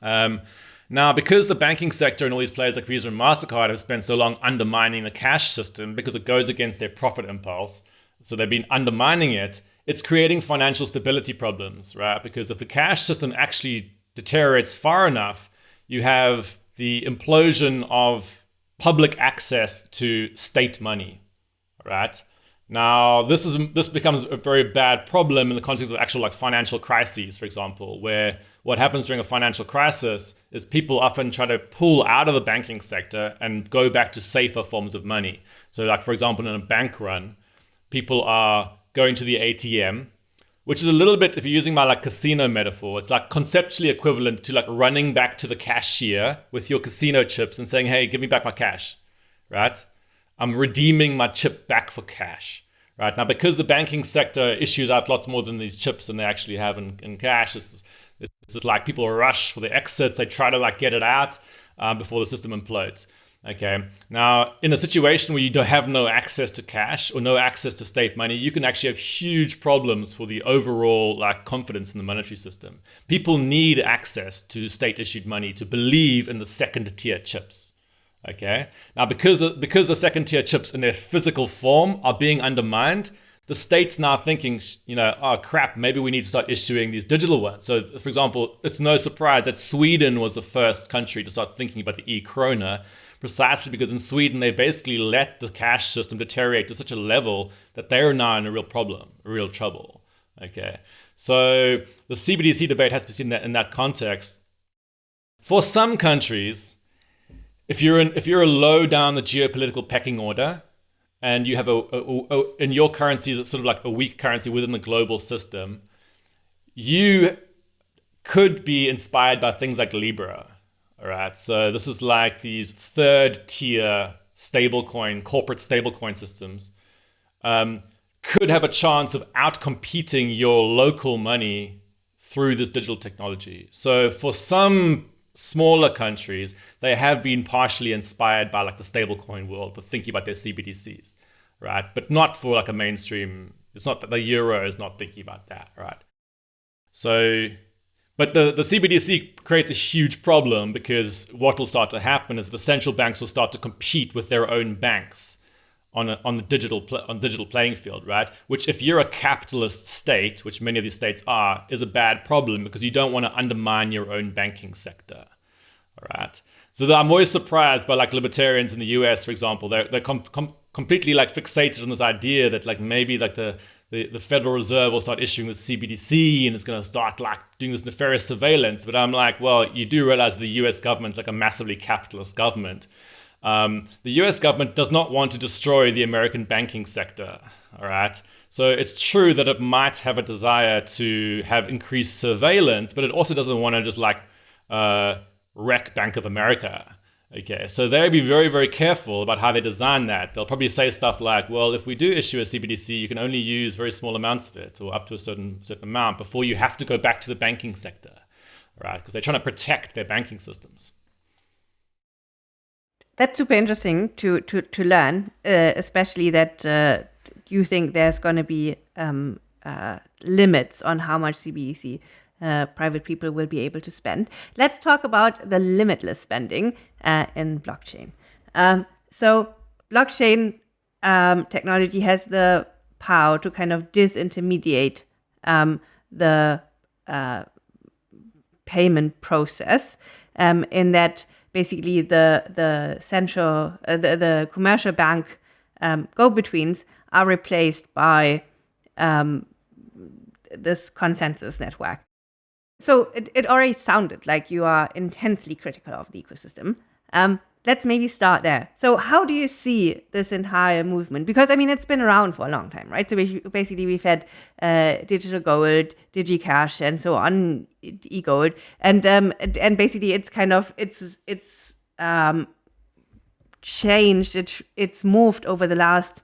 Um, now, because the banking sector and all these players like Visa and MasterCard have spent so long undermining the cash system because it goes against their profit impulse, so they've been undermining it, it's creating financial stability problems, right? Because if the cash system actually deteriorates far enough, you have the implosion of public access to state money, right? Now, this is this becomes a very bad problem in the context of actual like financial crises, for example, where what happens during a financial crisis is people often try to pull out of the banking sector and go back to safer forms of money. So, like for example, in a bank run, people are going to the ATM which is a little bit if you're using my like casino metaphor it's like conceptually equivalent to like running back to the cashier with your casino chips and saying hey give me back my cash right i'm redeeming my chip back for cash right now because the banking sector issues out lots more than these chips than they actually have in, in cash it's, it's just like people rush for the exits they try to like get it out um, before the system implodes Okay. Now, in a situation where you don't have no access to cash or no access to state money, you can actually have huge problems for the overall like confidence in the monetary system. People need access to state issued money to believe in the second tier chips. Okay. Now, because because the second tier chips in their physical form are being undermined, the state's now thinking, you know, oh crap, maybe we need to start issuing these digital ones. So, for example, it's no surprise that Sweden was the first country to start thinking about the e krona precisely because in Sweden they basically let the cash system deteriorate to such a level that they're now in a real problem, real trouble. Okay, so the CBDC debate has to be seen that in that context. For some countries, if you're in, if you're a low down the geopolitical pecking order, and you have a, a, a in your currency is sort of like a weak currency within the global system, you could be inspired by things like Libra all right, so this is like these third tier stablecoin, corporate stablecoin systems um, could have a chance of outcompeting your local money through this digital technology. So for some smaller countries, they have been partially inspired by like the stablecoin world for thinking about their CBDCs, right? But not for like a mainstream. It's not that the euro is not thinking about that, right? So but the, the CBDC creates a huge problem because what will start to happen is the central banks will start to compete with their own banks on, a, on the digital on digital playing field, right? Which, if you're a capitalist state, which many of these states are, is a bad problem because you don't want to undermine your own banking sector, all right? So I'm always surprised by like libertarians in the U.S., for example, they're they're com- com- completely like fixated on this idea that like maybe like the the, the Federal Reserve will start issuing the CBDC and it's going to start like doing this nefarious surveillance. But I'm like, well, you do realize the US government's like a massively capitalist government. Um, the US government does not want to destroy the American banking sector. All right. So it's true that it might have a desire to have increased surveillance, but it also doesn't want to just like uh, wreck Bank of America. Okay, so they'll be very, very careful about how they design that. They'll probably say stuff like, well, if we do issue a CBDC, you can only use very small amounts of it or up to a certain certain amount before you have to go back to the banking sector, right? Because they're trying to protect their banking systems. That's super interesting to to to learn, uh, especially that uh, you think there's going to be um, uh, limits on how much CBDC uh, private people will be able to spend. Let's talk about the limitless spending uh, in blockchain. Um, so, blockchain um, technology has the power to kind of disintermediate um, the uh, payment process um, in that basically the the central uh, the, the commercial bank um, go-betweens are replaced by um, this consensus network. So it, it already sounded like you are intensely critical of the ecosystem. Um, let's maybe start there. So how do you see this entire movement? Because I mean, it's been around for a long time, right? So basically, we've had uh, digital gold, DigiCash, and so on, e-gold, and um, and basically, it's kind of it's it's um, changed. It it's moved over the last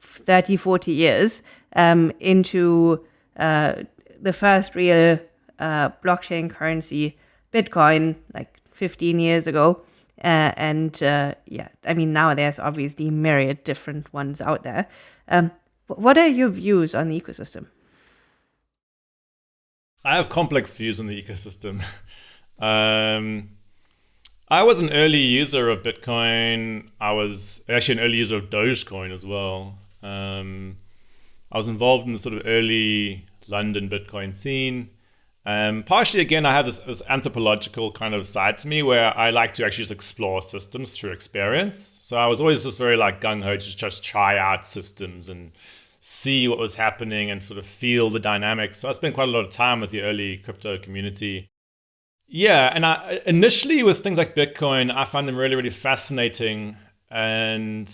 30, 40 years um, into uh, the first real uh, blockchain currency, Bitcoin, like 15 years ago. Uh, and uh, yeah, I mean, now there's obviously myriad different ones out there. Um, what are your views on the ecosystem? I have complex views on the ecosystem. [LAUGHS] um, I was an early user of Bitcoin. I was actually an early user of Dogecoin as well. Um, I was involved in the sort of early London Bitcoin scene. Um, partially, again, I have this, this, anthropological kind of side to me where I like to actually just explore systems through experience. So I was always just very like gung ho to just try out systems and see what was happening and sort of feel the dynamics. So I spent quite a lot of time with the early crypto community. Yeah, and I, initially with things like Bitcoin, I find them really, really fascinating and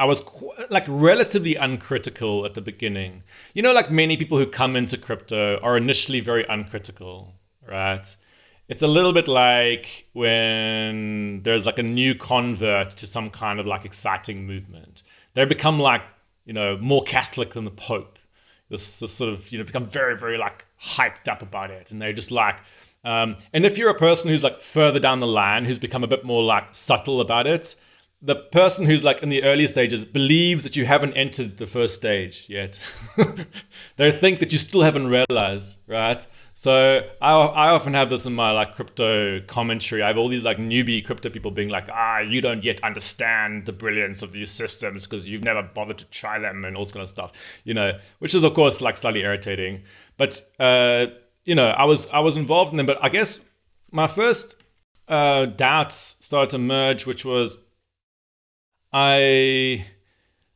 I was like relatively uncritical at the beginning. You know, like many people who come into crypto are initially very uncritical, right? It's a little bit like when there's like a new convert to some kind of like exciting movement. They become like, you know, more Catholic than the Pope. This, this sort of, you know, become very, very like hyped up about it. And they're just like, um, and if you're a person who's like further down the line, who's become a bit more like subtle about it, the person who's like in the early stages believes that you haven't entered the first stage yet. [LAUGHS] they think that you still haven't realized, right? So I, I often have this in my like crypto commentary. I have all these like newbie crypto people being like, ah, you don't yet understand the brilliance of these systems because you've never bothered to try them and all this kind of stuff, you know, which is of course like slightly irritating. But uh, you know, I was I was involved in them, but I guess my first uh, doubts started to emerge, which was I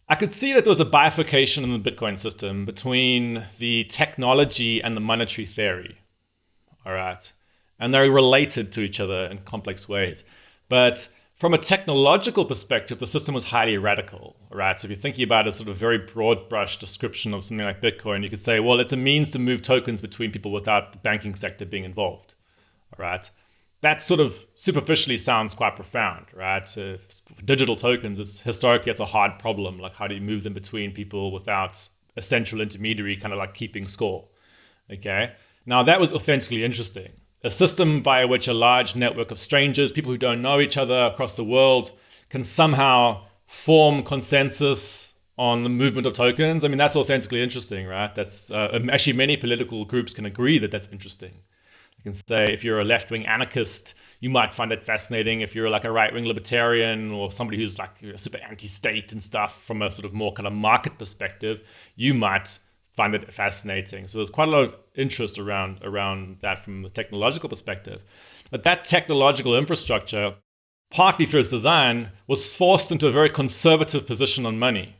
I could see that there was a bifurcation in the Bitcoin system between the technology and the monetary theory. All right. And they're related to each other in complex ways. But from a technological perspective, the system was highly radical, right? So if you're thinking about a sort of very broad brush description of something like Bitcoin, you could say, well, it's a means to move tokens between people without the banking sector being involved, all right? That sort of superficially sounds quite profound, right? So digital tokens is historically it's a hard problem. Like how do you move them between people without a central intermediary kind of like keeping score? Okay. Now that was authentically interesting. A system by which a large network of strangers, people who don't know each other across the world, can somehow form consensus on the movement of tokens. I mean, that's authentically interesting, right? That's uh, actually many political groups can agree that that's interesting can say if you're a left-wing anarchist, you might find it fascinating. If you're like a right-wing libertarian or somebody who's like super anti-state and stuff from a sort of more kind of market perspective, you might find it fascinating. So there's quite a lot of interest around around that from the technological perspective. But that technological infrastructure, partly through its design, was forced into a very conservative position on money.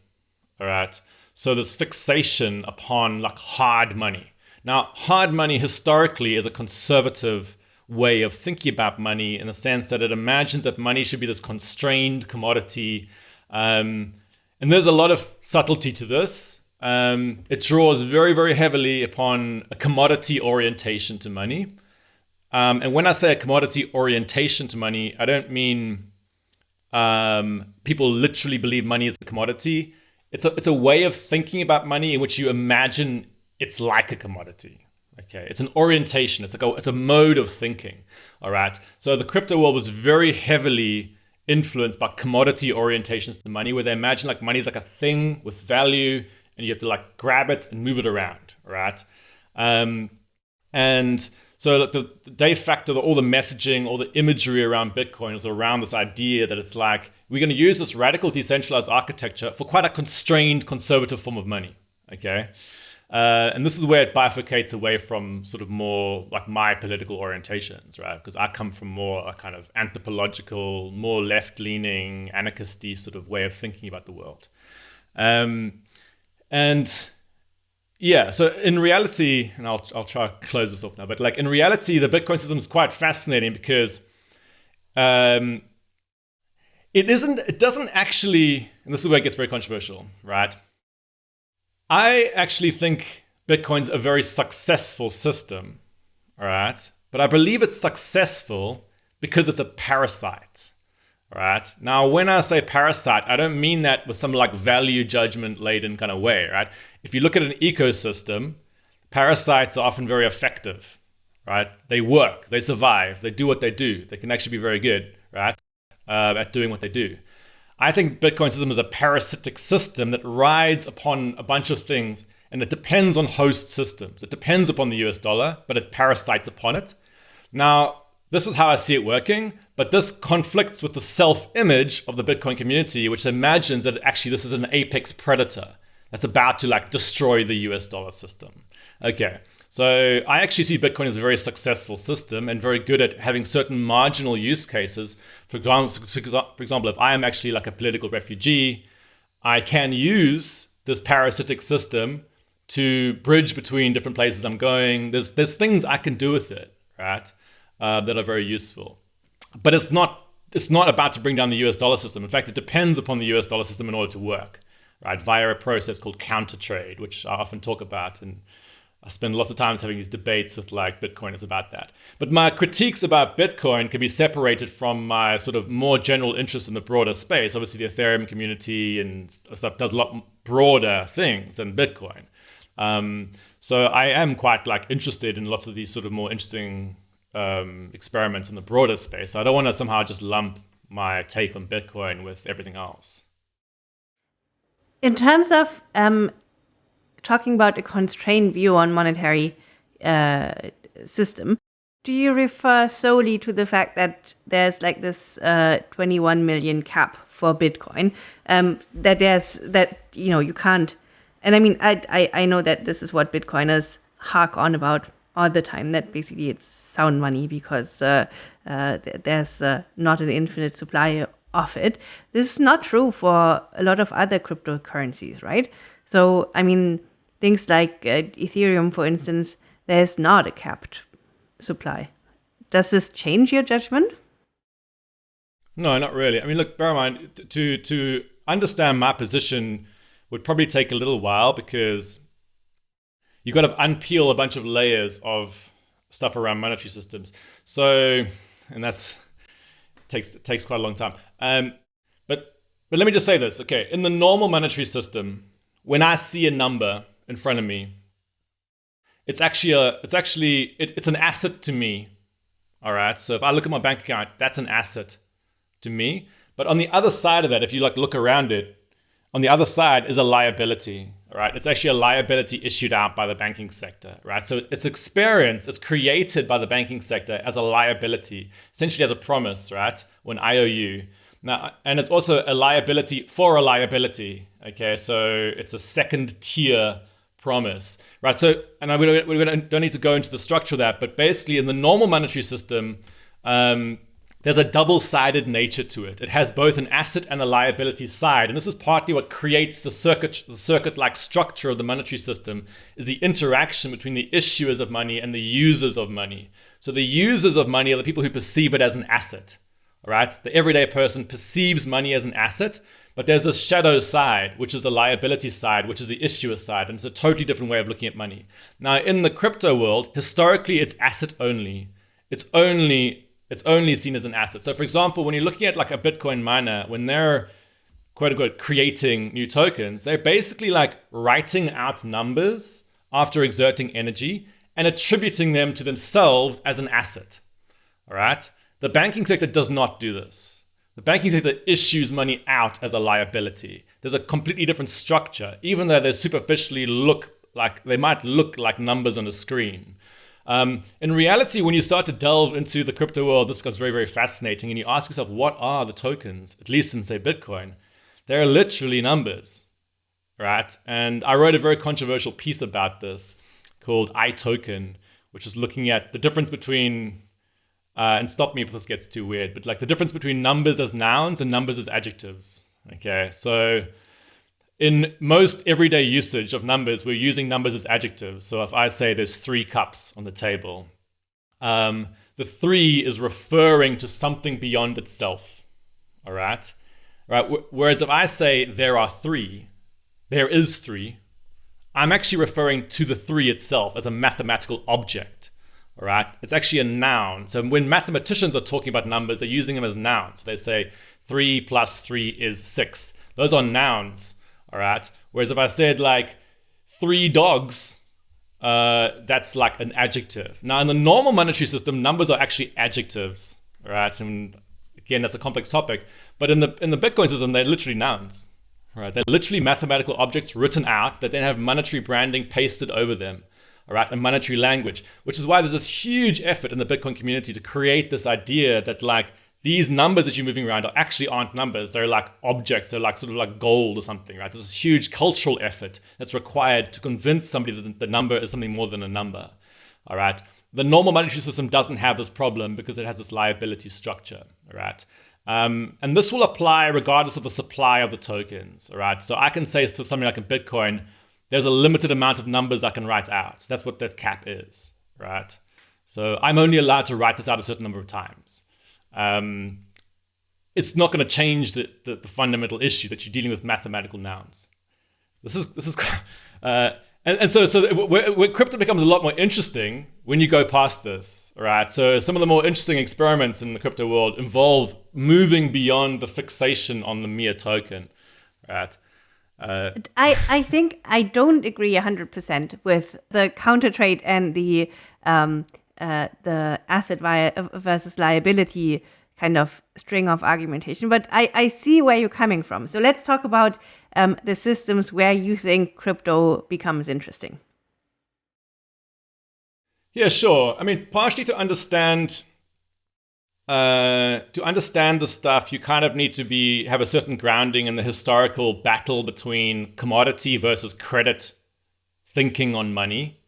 All right. So this fixation upon like hard money now, hard money historically is a conservative way of thinking about money in the sense that it imagines that money should be this constrained commodity. Um, and there's a lot of subtlety to this. Um, it draws very, very heavily upon a commodity orientation to money. Um, and when I say a commodity orientation to money, I don't mean um, people literally believe money is a commodity. It's a, it's a way of thinking about money in which you imagine it's like a commodity. Okay, it's an orientation. It's like a, it's a mode of thinking. All right. So the crypto world was very heavily influenced by commodity orientations to money, where they imagine like money is like a thing with value, and you have to like grab it and move it around. Right. Um, and so the, the de facto, all the messaging, all the imagery around Bitcoin is around this idea that it's like we're going to use this radical decentralized architecture for quite a constrained conservative form of money. Okay. Uh, and this is where it bifurcates away from sort of more like my political orientations, right? Because I come from more a kind of anthropological, more left-leaning, anarchisty sort of way of thinking about the world. Um, and yeah, so in reality, and I'll, I'll try to close this off now, but like in reality, the Bitcoin system is quite fascinating because um, it isn't, it doesn't actually, and this is where it gets very controversial, right? I actually think Bitcoin's a very successful system, all right? But I believe it's successful because it's a parasite, all right? Now, when I say parasite, I don't mean that with some like value judgment laden kind of way, right? If you look at an ecosystem, parasites are often very effective, right? They work, they survive, they do what they do. They can actually be very good, right? Uh, at doing what they do. I think Bitcoin system is a parasitic system that rides upon a bunch of things and it depends on host systems. It depends upon the US dollar, but it parasites upon it. Now, this is how I see it working, but this conflicts with the self-image of the Bitcoin community, which imagines that actually this is an apex predator that's about to like destroy the US dollar system. Okay, so I actually see Bitcoin as a very successful system and very good at having certain marginal use cases. For example, for example, if I am actually like a political refugee, I can use this parasitic system to bridge between different places I'm going. There's, there's things I can do with it, right, uh, that are very useful. But it's not, it's not about to bring down the US dollar system. In fact, it depends upon the US dollar system in order to work, right, via a process called counter trade, which I often talk about and I spend lots of times having these debates with like Bitcoiners about that. But my critiques about Bitcoin can be separated from my sort of more general interest in the broader space. Obviously, the Ethereum community and stuff does a lot broader things than Bitcoin. Um, so I am quite like interested in lots of these sort of more interesting um, experiments in the broader space. I don't want to somehow just lump my take on Bitcoin with everything else. In terms of um, talking about a constrained view on monetary uh, system, do you refer solely to the fact that there's like this uh, 21 million cap for Bitcoin? Um, that there's that you know you can't, and I mean I, I I know that this is what Bitcoiners hark on about all the time. That basically it's sound money because uh, uh, there's uh, not an infinite supply of it. This is not true for a lot of other cryptocurrencies, right? So I mean things like uh, Ethereum, for instance, there's not a capped supply. Does this change your judgment? No, not really. I mean, look, bear in mind, to, to understand my position would probably take a little while because you've got to unpeel a bunch of layers of stuff around monetary systems. So, and that's takes takes quite a long time. Um, but but let me just say this, okay? In the normal monetary system, when I see a number in front of me. It's actually a, it's actually, it, it's an asset to me. All right. So if I look at my bank account, that's an asset to me. But on the other side of that, if you like look around it, on the other side is a liability, right? It's actually a liability issued out by the banking sector, right? So its experience is created by the banking sector as a liability, essentially as a promise, right? Or an IOU. Now, and it's also a liability for a liability, okay? So it's a second tier promise, right? So, and we don't, we don't need to go into the structure of that, but basically in the normal monetary system, um, there's a double-sided nature to it. It has both an asset and a liability side. And this is partly what creates the circuit, the circuit-like structure of the monetary system is the interaction between the issuers of money and the users of money. So the users of money are the people who perceive it as an asset, all right? The everyday person perceives money as an asset, but there's this shadow side, which is the liability side, which is the issuer side, and it's a totally different way of looking at money. Now, in the crypto world, historically, it's asset only. it's only it's only seen as an asset. So for example, when you're looking at like a Bitcoin miner, when they're quote unquote creating new tokens, they're basically like writing out numbers after exerting energy and attributing them to themselves as an asset. All right. The banking sector does not do this. The banking sector issues money out as a liability. There's a completely different structure, even though they superficially look like they might look like numbers on a screen. Um, in reality, when you start to delve into the crypto world, this becomes very, very fascinating. And you ask yourself, what are the tokens, at least in, say, Bitcoin? They're literally numbers, right? And I wrote a very controversial piece about this called iToken, which is looking at the difference between uh, and stop me if this gets too weird, but like the difference between numbers as nouns and numbers as adjectives. Okay, so in most everyday usage of numbers, we're using numbers as adjectives. So if I say there's three cups on the table, um, the three is referring to something beyond itself. All right, right. Whereas if I say there are three, there is three, I'm actually referring to the three itself as a mathematical object. All right, it's actually a noun. So when mathematicians are talking about numbers, they're using them as nouns. So They say three plus three is six. Those are nouns. All right. Whereas if I said like three dogs, uh, that's like an adjective. Now in the normal monetary system, numbers are actually adjectives. All right. And again, that's a complex topic. But in the in the Bitcoin system, they're literally nouns. Right. They're literally mathematical objects written out that then have monetary branding pasted over them all right, a monetary language, which is why there's this huge effort in the Bitcoin community to create this idea that like these numbers that you're moving around are actually aren't numbers. They're like objects. They're like sort of like gold or something, right? There's this huge cultural effort that's required to convince somebody that the number is something more than a number. All right. The normal monetary system doesn't have this problem because it has this liability structure. All right. Um, and this will apply regardless of the supply of the tokens. All right. So I can say for something like a Bitcoin, there's a limited amount of numbers I can write out. That's what that cap is, right? So I'm only allowed to write this out a certain number of times. Um, it's not going to change the, the, the, fundamental issue that you're dealing with mathematical nouns. This is this is, [LAUGHS] uh, and, and so so where, where crypto becomes a lot more interesting when you go past this, right? So some of the more interesting experiments in the crypto world involve moving beyond the fixation on the mere token, right? Uh, I, I think I don't agree 100% with the counter trade and the um, uh, the asset via, versus liability kind of string of argumentation. But I, I see where you're coming from. So let's talk about um, the systems where you think crypto becomes interesting. Yeah, sure. I mean, partially to understand uh, to understand the stuff, you kind of need to be have a certain grounding in the historical battle between commodity versus credit thinking on money.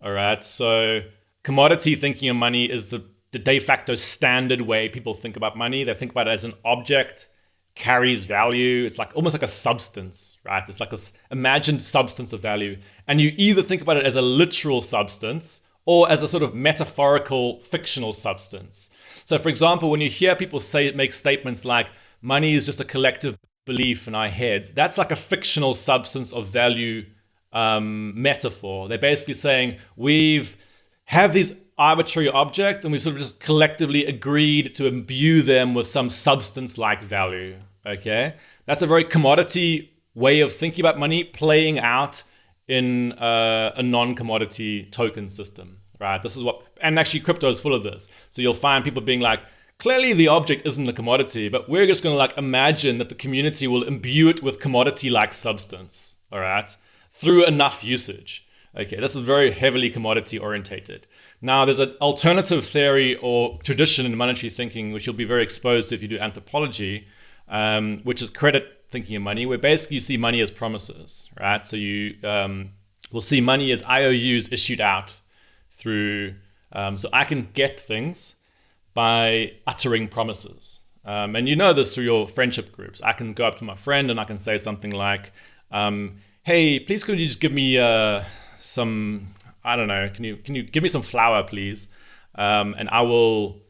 All right, so commodity thinking on money is the, the de facto standard way people think about money. They think about it as an object, carries value. It's like almost like a substance, right? It's like this imagined substance of value. And you either think about it as a literal substance or as a sort of metaphorical fictional substance. So, for example, when you hear people say make statements like money is just a collective belief in our heads, that's like a fictional substance of value um, metaphor. They're basically saying we've have these arbitrary objects and we've sort of just collectively agreed to imbue them with some substance like value. Okay, that's a very commodity way of thinking about money playing out in uh, a non-commodity token system right? This is what, and actually crypto is full of this. So you'll find people being like, clearly the object isn't a commodity, but we're just going to like imagine that the community will imbue it with commodity-like substance, all right, through enough usage. Okay, this is very heavily commodity orientated. Now, there's an alternative theory or tradition in monetary thinking, which you'll be very exposed to if you do anthropology, um, which is credit thinking of money, where basically you see money as promises, right? So you um, will see money as IOUs issued out through, um, so I can get things by uttering promises. Um, and you know this through your friendship groups. I can go up to my friend and I can say something like, um, "Hey, please could you just give me uh, some? I don't know. Can you can you give me some flour, please? Um, and I will,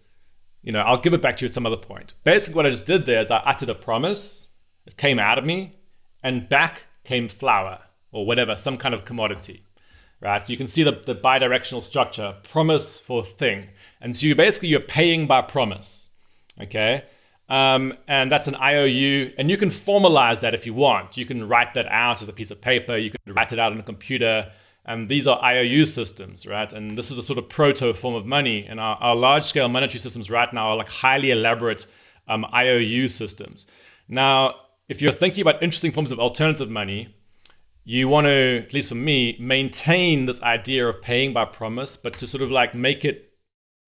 you know, I'll give it back to you at some other point." Basically, what I just did there is I uttered a promise. It came out of me, and back came flour or whatever, some kind of commodity right? So you can see the, the bidirectional structure, promise for thing. And so you basically you're paying by promise. Okay. Um, and that's an IOU, and you can formalize that if you want. You can write that out as a piece of paper. You can write it out on a computer. And these are IOU systems, right? And this is a sort of proto form of money. And our, our large scale monetary systems right now are like highly elaborate um, IOU systems. Now, if you're thinking about interesting forms of alternative money, you want to, at least for me, maintain this idea of paying by promise, but to sort of like make it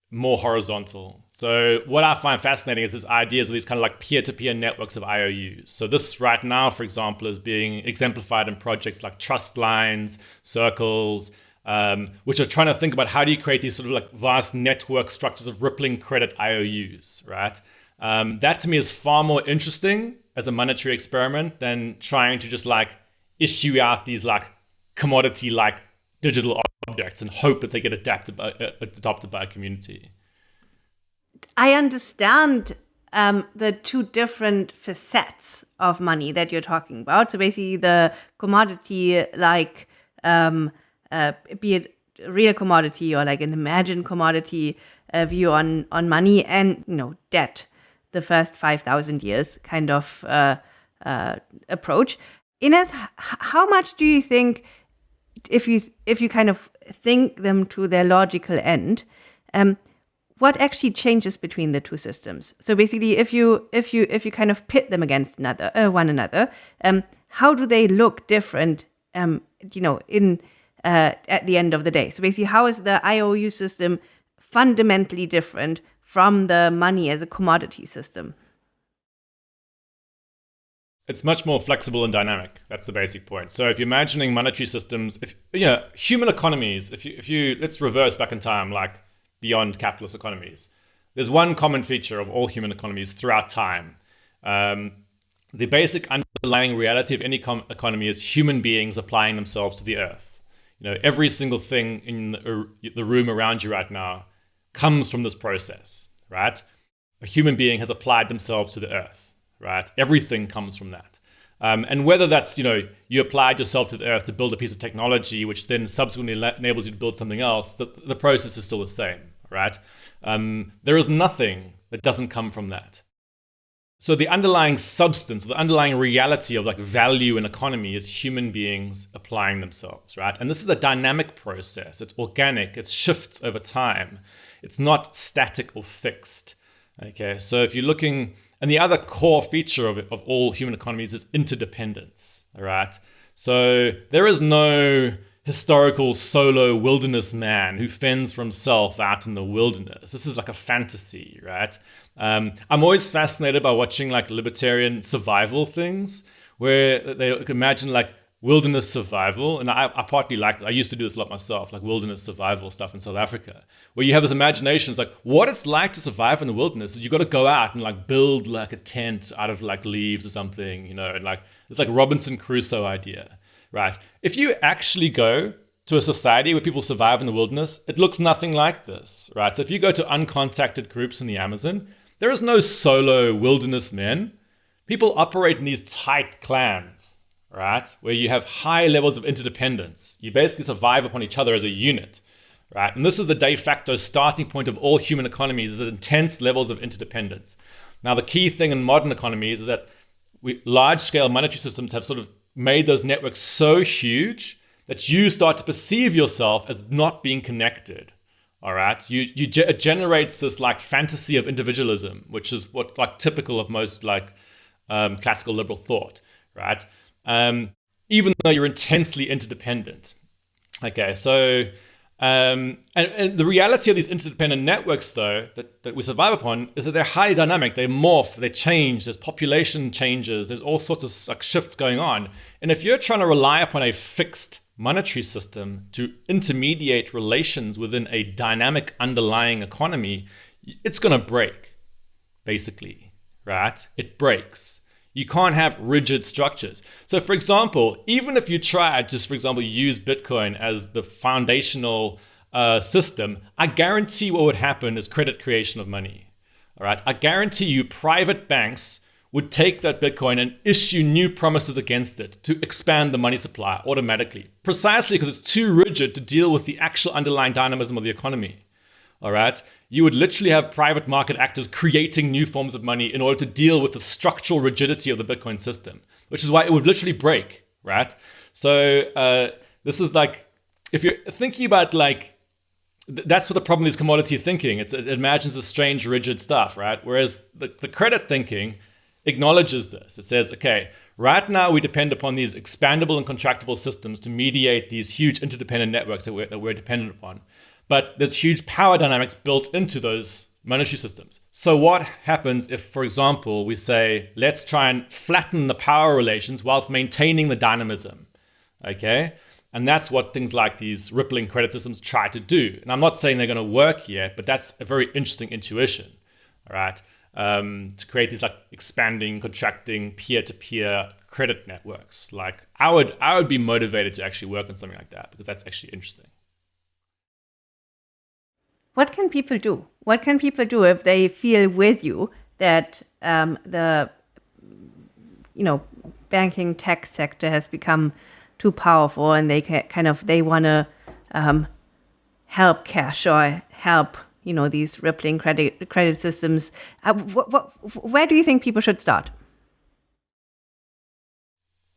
more horizontal. So what I find fascinating is this ideas of these kind of like peer-to-peer networks of IOUs. So this right now, for example, is being exemplified in projects like trust lines, circles, um, which are trying to think about how do you create these sort of like vast network structures of rippling credit IOUs, right? Um, that to me is far more interesting as a monetary experiment than trying to just like issue out these like commodity like digital objects and hope that they get adapted by, uh, adopted by a community. I understand um, the two different facets of money that you're talking about. So basically, the commodity, like um, uh, be it real commodity or like an imagined commodity uh, view on on money, and you know debt, the first five thousand years kind of uh, uh approach. Ines, how much do you think if you if you kind of think them to their logical end, um, what actually changes between the two systems? So basically, if you if you if you kind of pit them against another uh, one another, um, how do they look different? Um, you know, in uh, at the end of the day. So basically, how is the IOU system fundamentally different from the money as a commodity system? It's much more flexible and dynamic. That's the basic point. So if you're imagining monetary systems, if you know human economies, if you if you let's reverse back in time, like beyond capitalist economies, there's one common feature of all human economies throughout time. Um, the basic underlying reality of any economy is human beings applying themselves to the earth. You know, every single thing in the, the room around you right now comes from this process, right? A human being has applied themselves to the earth right? Everything comes from that. Um, and whether that's, you know, you applied yourself to the earth to build a piece of technology, which then subsequently enables you to build something else, the, the process is still the same, right? Um, there is nothing that doesn't come from that. So the underlying substance, the underlying reality of like value and economy is human beings applying themselves, right? And this is a dynamic process. It's organic. It shifts over time. It's not static or fixed. Okay, so if you're looking and the other core feature of, it, of all human economies is interdependence, all right? So there is no historical solo wilderness man who fends for himself out in the wilderness. This is like a fantasy, right? Um, I'm always fascinated by watching like libertarian survival things where they imagine like wilderness survival. And I, I partly like, I used to do this a lot myself, like wilderness survival stuff in South Africa, where you have this imagination. It's like what it's like to survive in the wilderness is you got to go out and like build like a tent out of like leaves or something, you know, and like it's like Robinson Crusoe idea, right? If you actually go to a society where people survive in the wilderness, it looks nothing like this, right? So if you go to uncontacted groups in the Amazon, there is no solo wilderness men. People operate in these tight clans right? Where you have high levels of interdependence. You basically survive upon each other as a unit, right? And this is the de facto starting point of all human economies is intense levels of interdependence. Now, the key thing in modern economies is that we, large scale monetary systems have sort of made those networks so huge that you start to perceive yourself as not being connected. All right, you you ge- it generates this like fantasy of individualism, which is what like typical of most like um, classical liberal thought, right? Um, even though you're intensely interdependent. Okay, so um, and, and, the reality of these interdependent networks, though, that, that we survive upon, is that they're highly dynamic. They morph, they change. There's population changes. There's all sorts of like, shifts going on. And if you're trying to rely upon a fixed monetary system to intermediate relations within a dynamic underlying economy, it's going to break, basically, right? It breaks. You can't have rigid structures. So, for example, even if you tried to, for example, use Bitcoin as the foundational uh, system, I guarantee what would happen is credit creation of money. All right. I guarantee you, private banks would take that Bitcoin and issue new promises against it to expand the money supply automatically, precisely because it's too rigid to deal with the actual underlying dynamism of the economy. All right, you would literally have private market actors creating new forms of money in order to deal with the structural rigidity of the Bitcoin system, which is why it would literally break, right? So uh, this is like, if you're thinking about like, that's what the problem is commodity thinking. It's, it imagines a strange, rigid stuff, right? Whereas the, the credit thinking acknowledges this. It says, okay, right now we depend upon these expandable and contractible systems to mediate these huge interdependent networks that we're, that we're dependent upon. But there's huge power dynamics built into those monetary systems. So what happens if, for example, we say, let's try and flatten the power relations whilst maintaining the dynamism, okay? And that's what things like these rippling credit systems try to do. And I'm not saying they're going to work yet, but that's a very interesting intuition, all right? Um, to create these like expanding, contracting, peer-to-peer credit networks. Like I would, I would be motivated to actually work on something like that because that's actually interesting what can people do? What can people do if they feel with you that um, the you know banking tech sector has become too powerful and they can, kind of they want to um, help cash or help you know these rippling credit credit systems. Uh, wh- wh- where do you think people should start?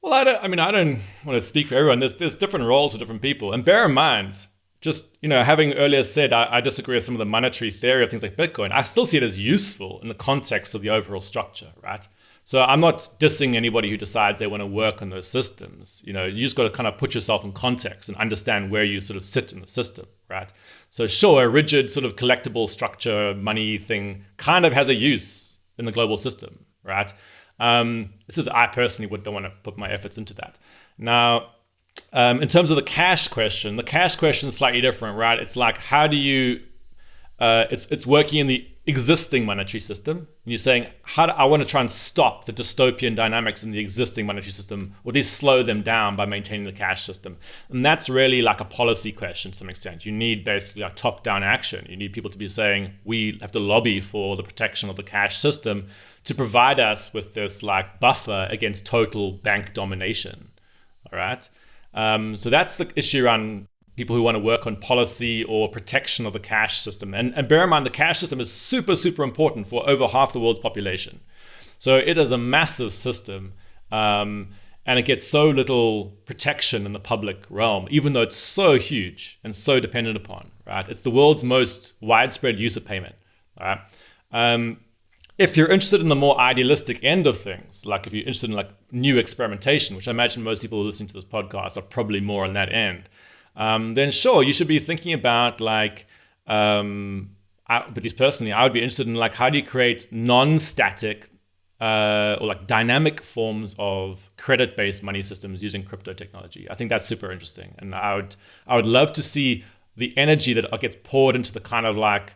Well, I don't. I mean, I don't want to speak for everyone. There's there's different roles for different people, and bear in mind, just you know having earlier said I, I, disagree with some of the monetary theory of things like bitcoin. I still see it as useful in the context of the overall structure right? So i'm not dissing anybody who decides they want to work on those systems. You know you just got to kind of put yourself in context and understand where you sort of sit in the system right? So sure a rigid sort of collectible structure money thing kind of has a use in the global system right? Um, this is i personally would don't want to put my efforts into that. Now um, in terms of the cash question, the cash question is slightly different, right? It's like how do you? Uh, it's it's working in the existing monetary system. And you're saying how do I want to try and stop the dystopian dynamics in the existing monetary system, or at least slow them down by maintaining the cash system. And that's really like a policy question to some extent. You need basically a top-down action. You need people to be saying we have to lobby for the protection of the cash system to provide us with this like buffer against total bank domination. All right. Um, so that's the issue around people who want to work on policy or protection of the cash system. And, and bear in mind, the cash system is super, super important for over half the world's population. So it is a massive system. Um, and it gets so little protection in the public realm, even though it's so huge and so dependent upon, right? It's the world's most widespread use of payment, right? Um, if you're interested in the more idealistic end of things, like if you're interested in like new experimentation, which I imagine most people listening to this podcast are probably more on that end, um, then sure, you should be thinking about like, um, I, at least personally, I would be interested in like how do you create non-static uh, or like dynamic forms of credit-based money systems using crypto technology. I think that's super interesting, and I would I would love to see the energy that gets poured into the kind of like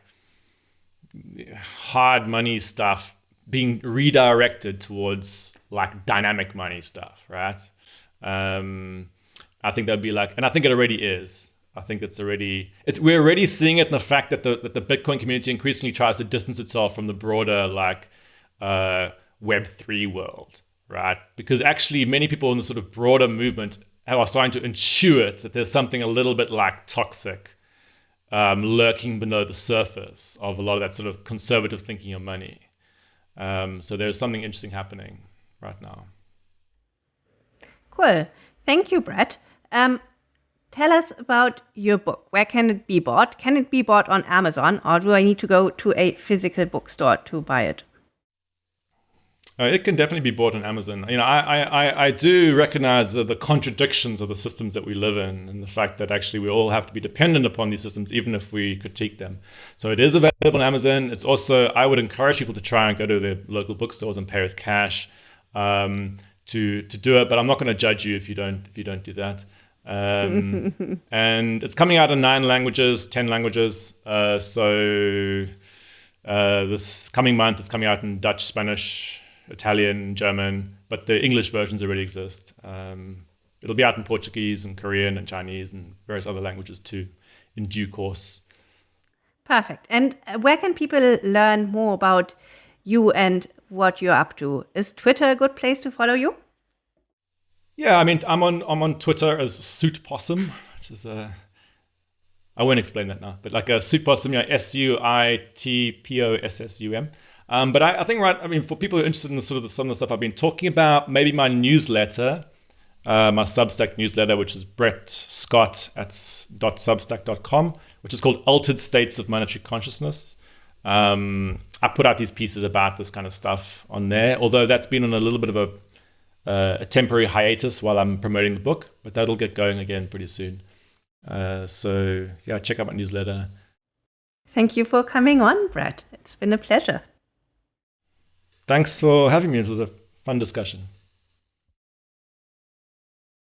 hard money stuff being redirected towards like dynamic money stuff, right? Um, I think that'd be like, and I think it already is. I think it's already, it's we're already seeing it in the fact that the that the Bitcoin community increasingly tries to distance itself from the broader like uh, Web three world, right? Because actually, many people in the sort of broader movement are starting to intuit that there's something a little bit like toxic um, lurking below the surface of a lot of that sort of conservative thinking of money. Um, so there's something interesting happening right now. Cool. Thank you, Brett. Um, tell us about your book. Where can it be bought? Can it be bought on Amazon, or do I need to go to a physical bookstore to buy it? Uh, it can definitely be bought on Amazon. You know, I, I, I do recognize the, the, contradictions of the systems that we live in and the fact that actually we all have to be dependent upon these systems, even if we critique them. So it is available on Amazon. It's also, I would encourage people to try and go to their local bookstores and pay with cash um, to, to do it. But I'm not going to judge you if you don't, if you don't do that. Um, [LAUGHS] and it's coming out in nine languages, 10 languages. Uh, so uh, this coming month, it's coming out in Dutch, Spanish, Italian, German, but the English versions already exist. Um, it'll be out in Portuguese and Korean and Chinese and various other languages too in due course. Perfect. And uh, where can people learn more about you and what you're up to? Is Twitter a good place to follow you? Yeah, I mean, I'm on I'm on Twitter as Suit Possum, which is a I won't explain that now, but like a Suitpossum, you know, S U I T P O S S U M. Um, but I, I, think, right, I mean, for people who are interested in the sort of the, some of the stuff I've been talking about, maybe my newsletter, uh, my Substack newsletter, which is Brett Scott at .substack.com, which is called Altered States of Monetary Consciousness. Um, I put out these pieces about this kind of stuff on there, although that's been on a little bit of a, uh, a temporary hiatus while I'm promoting the book, but that'll get going again pretty soon. Uh, so yeah, check out my newsletter. Thank you for coming on, Brett. It's been a pleasure. Thanks for having me. It was a fun discussion.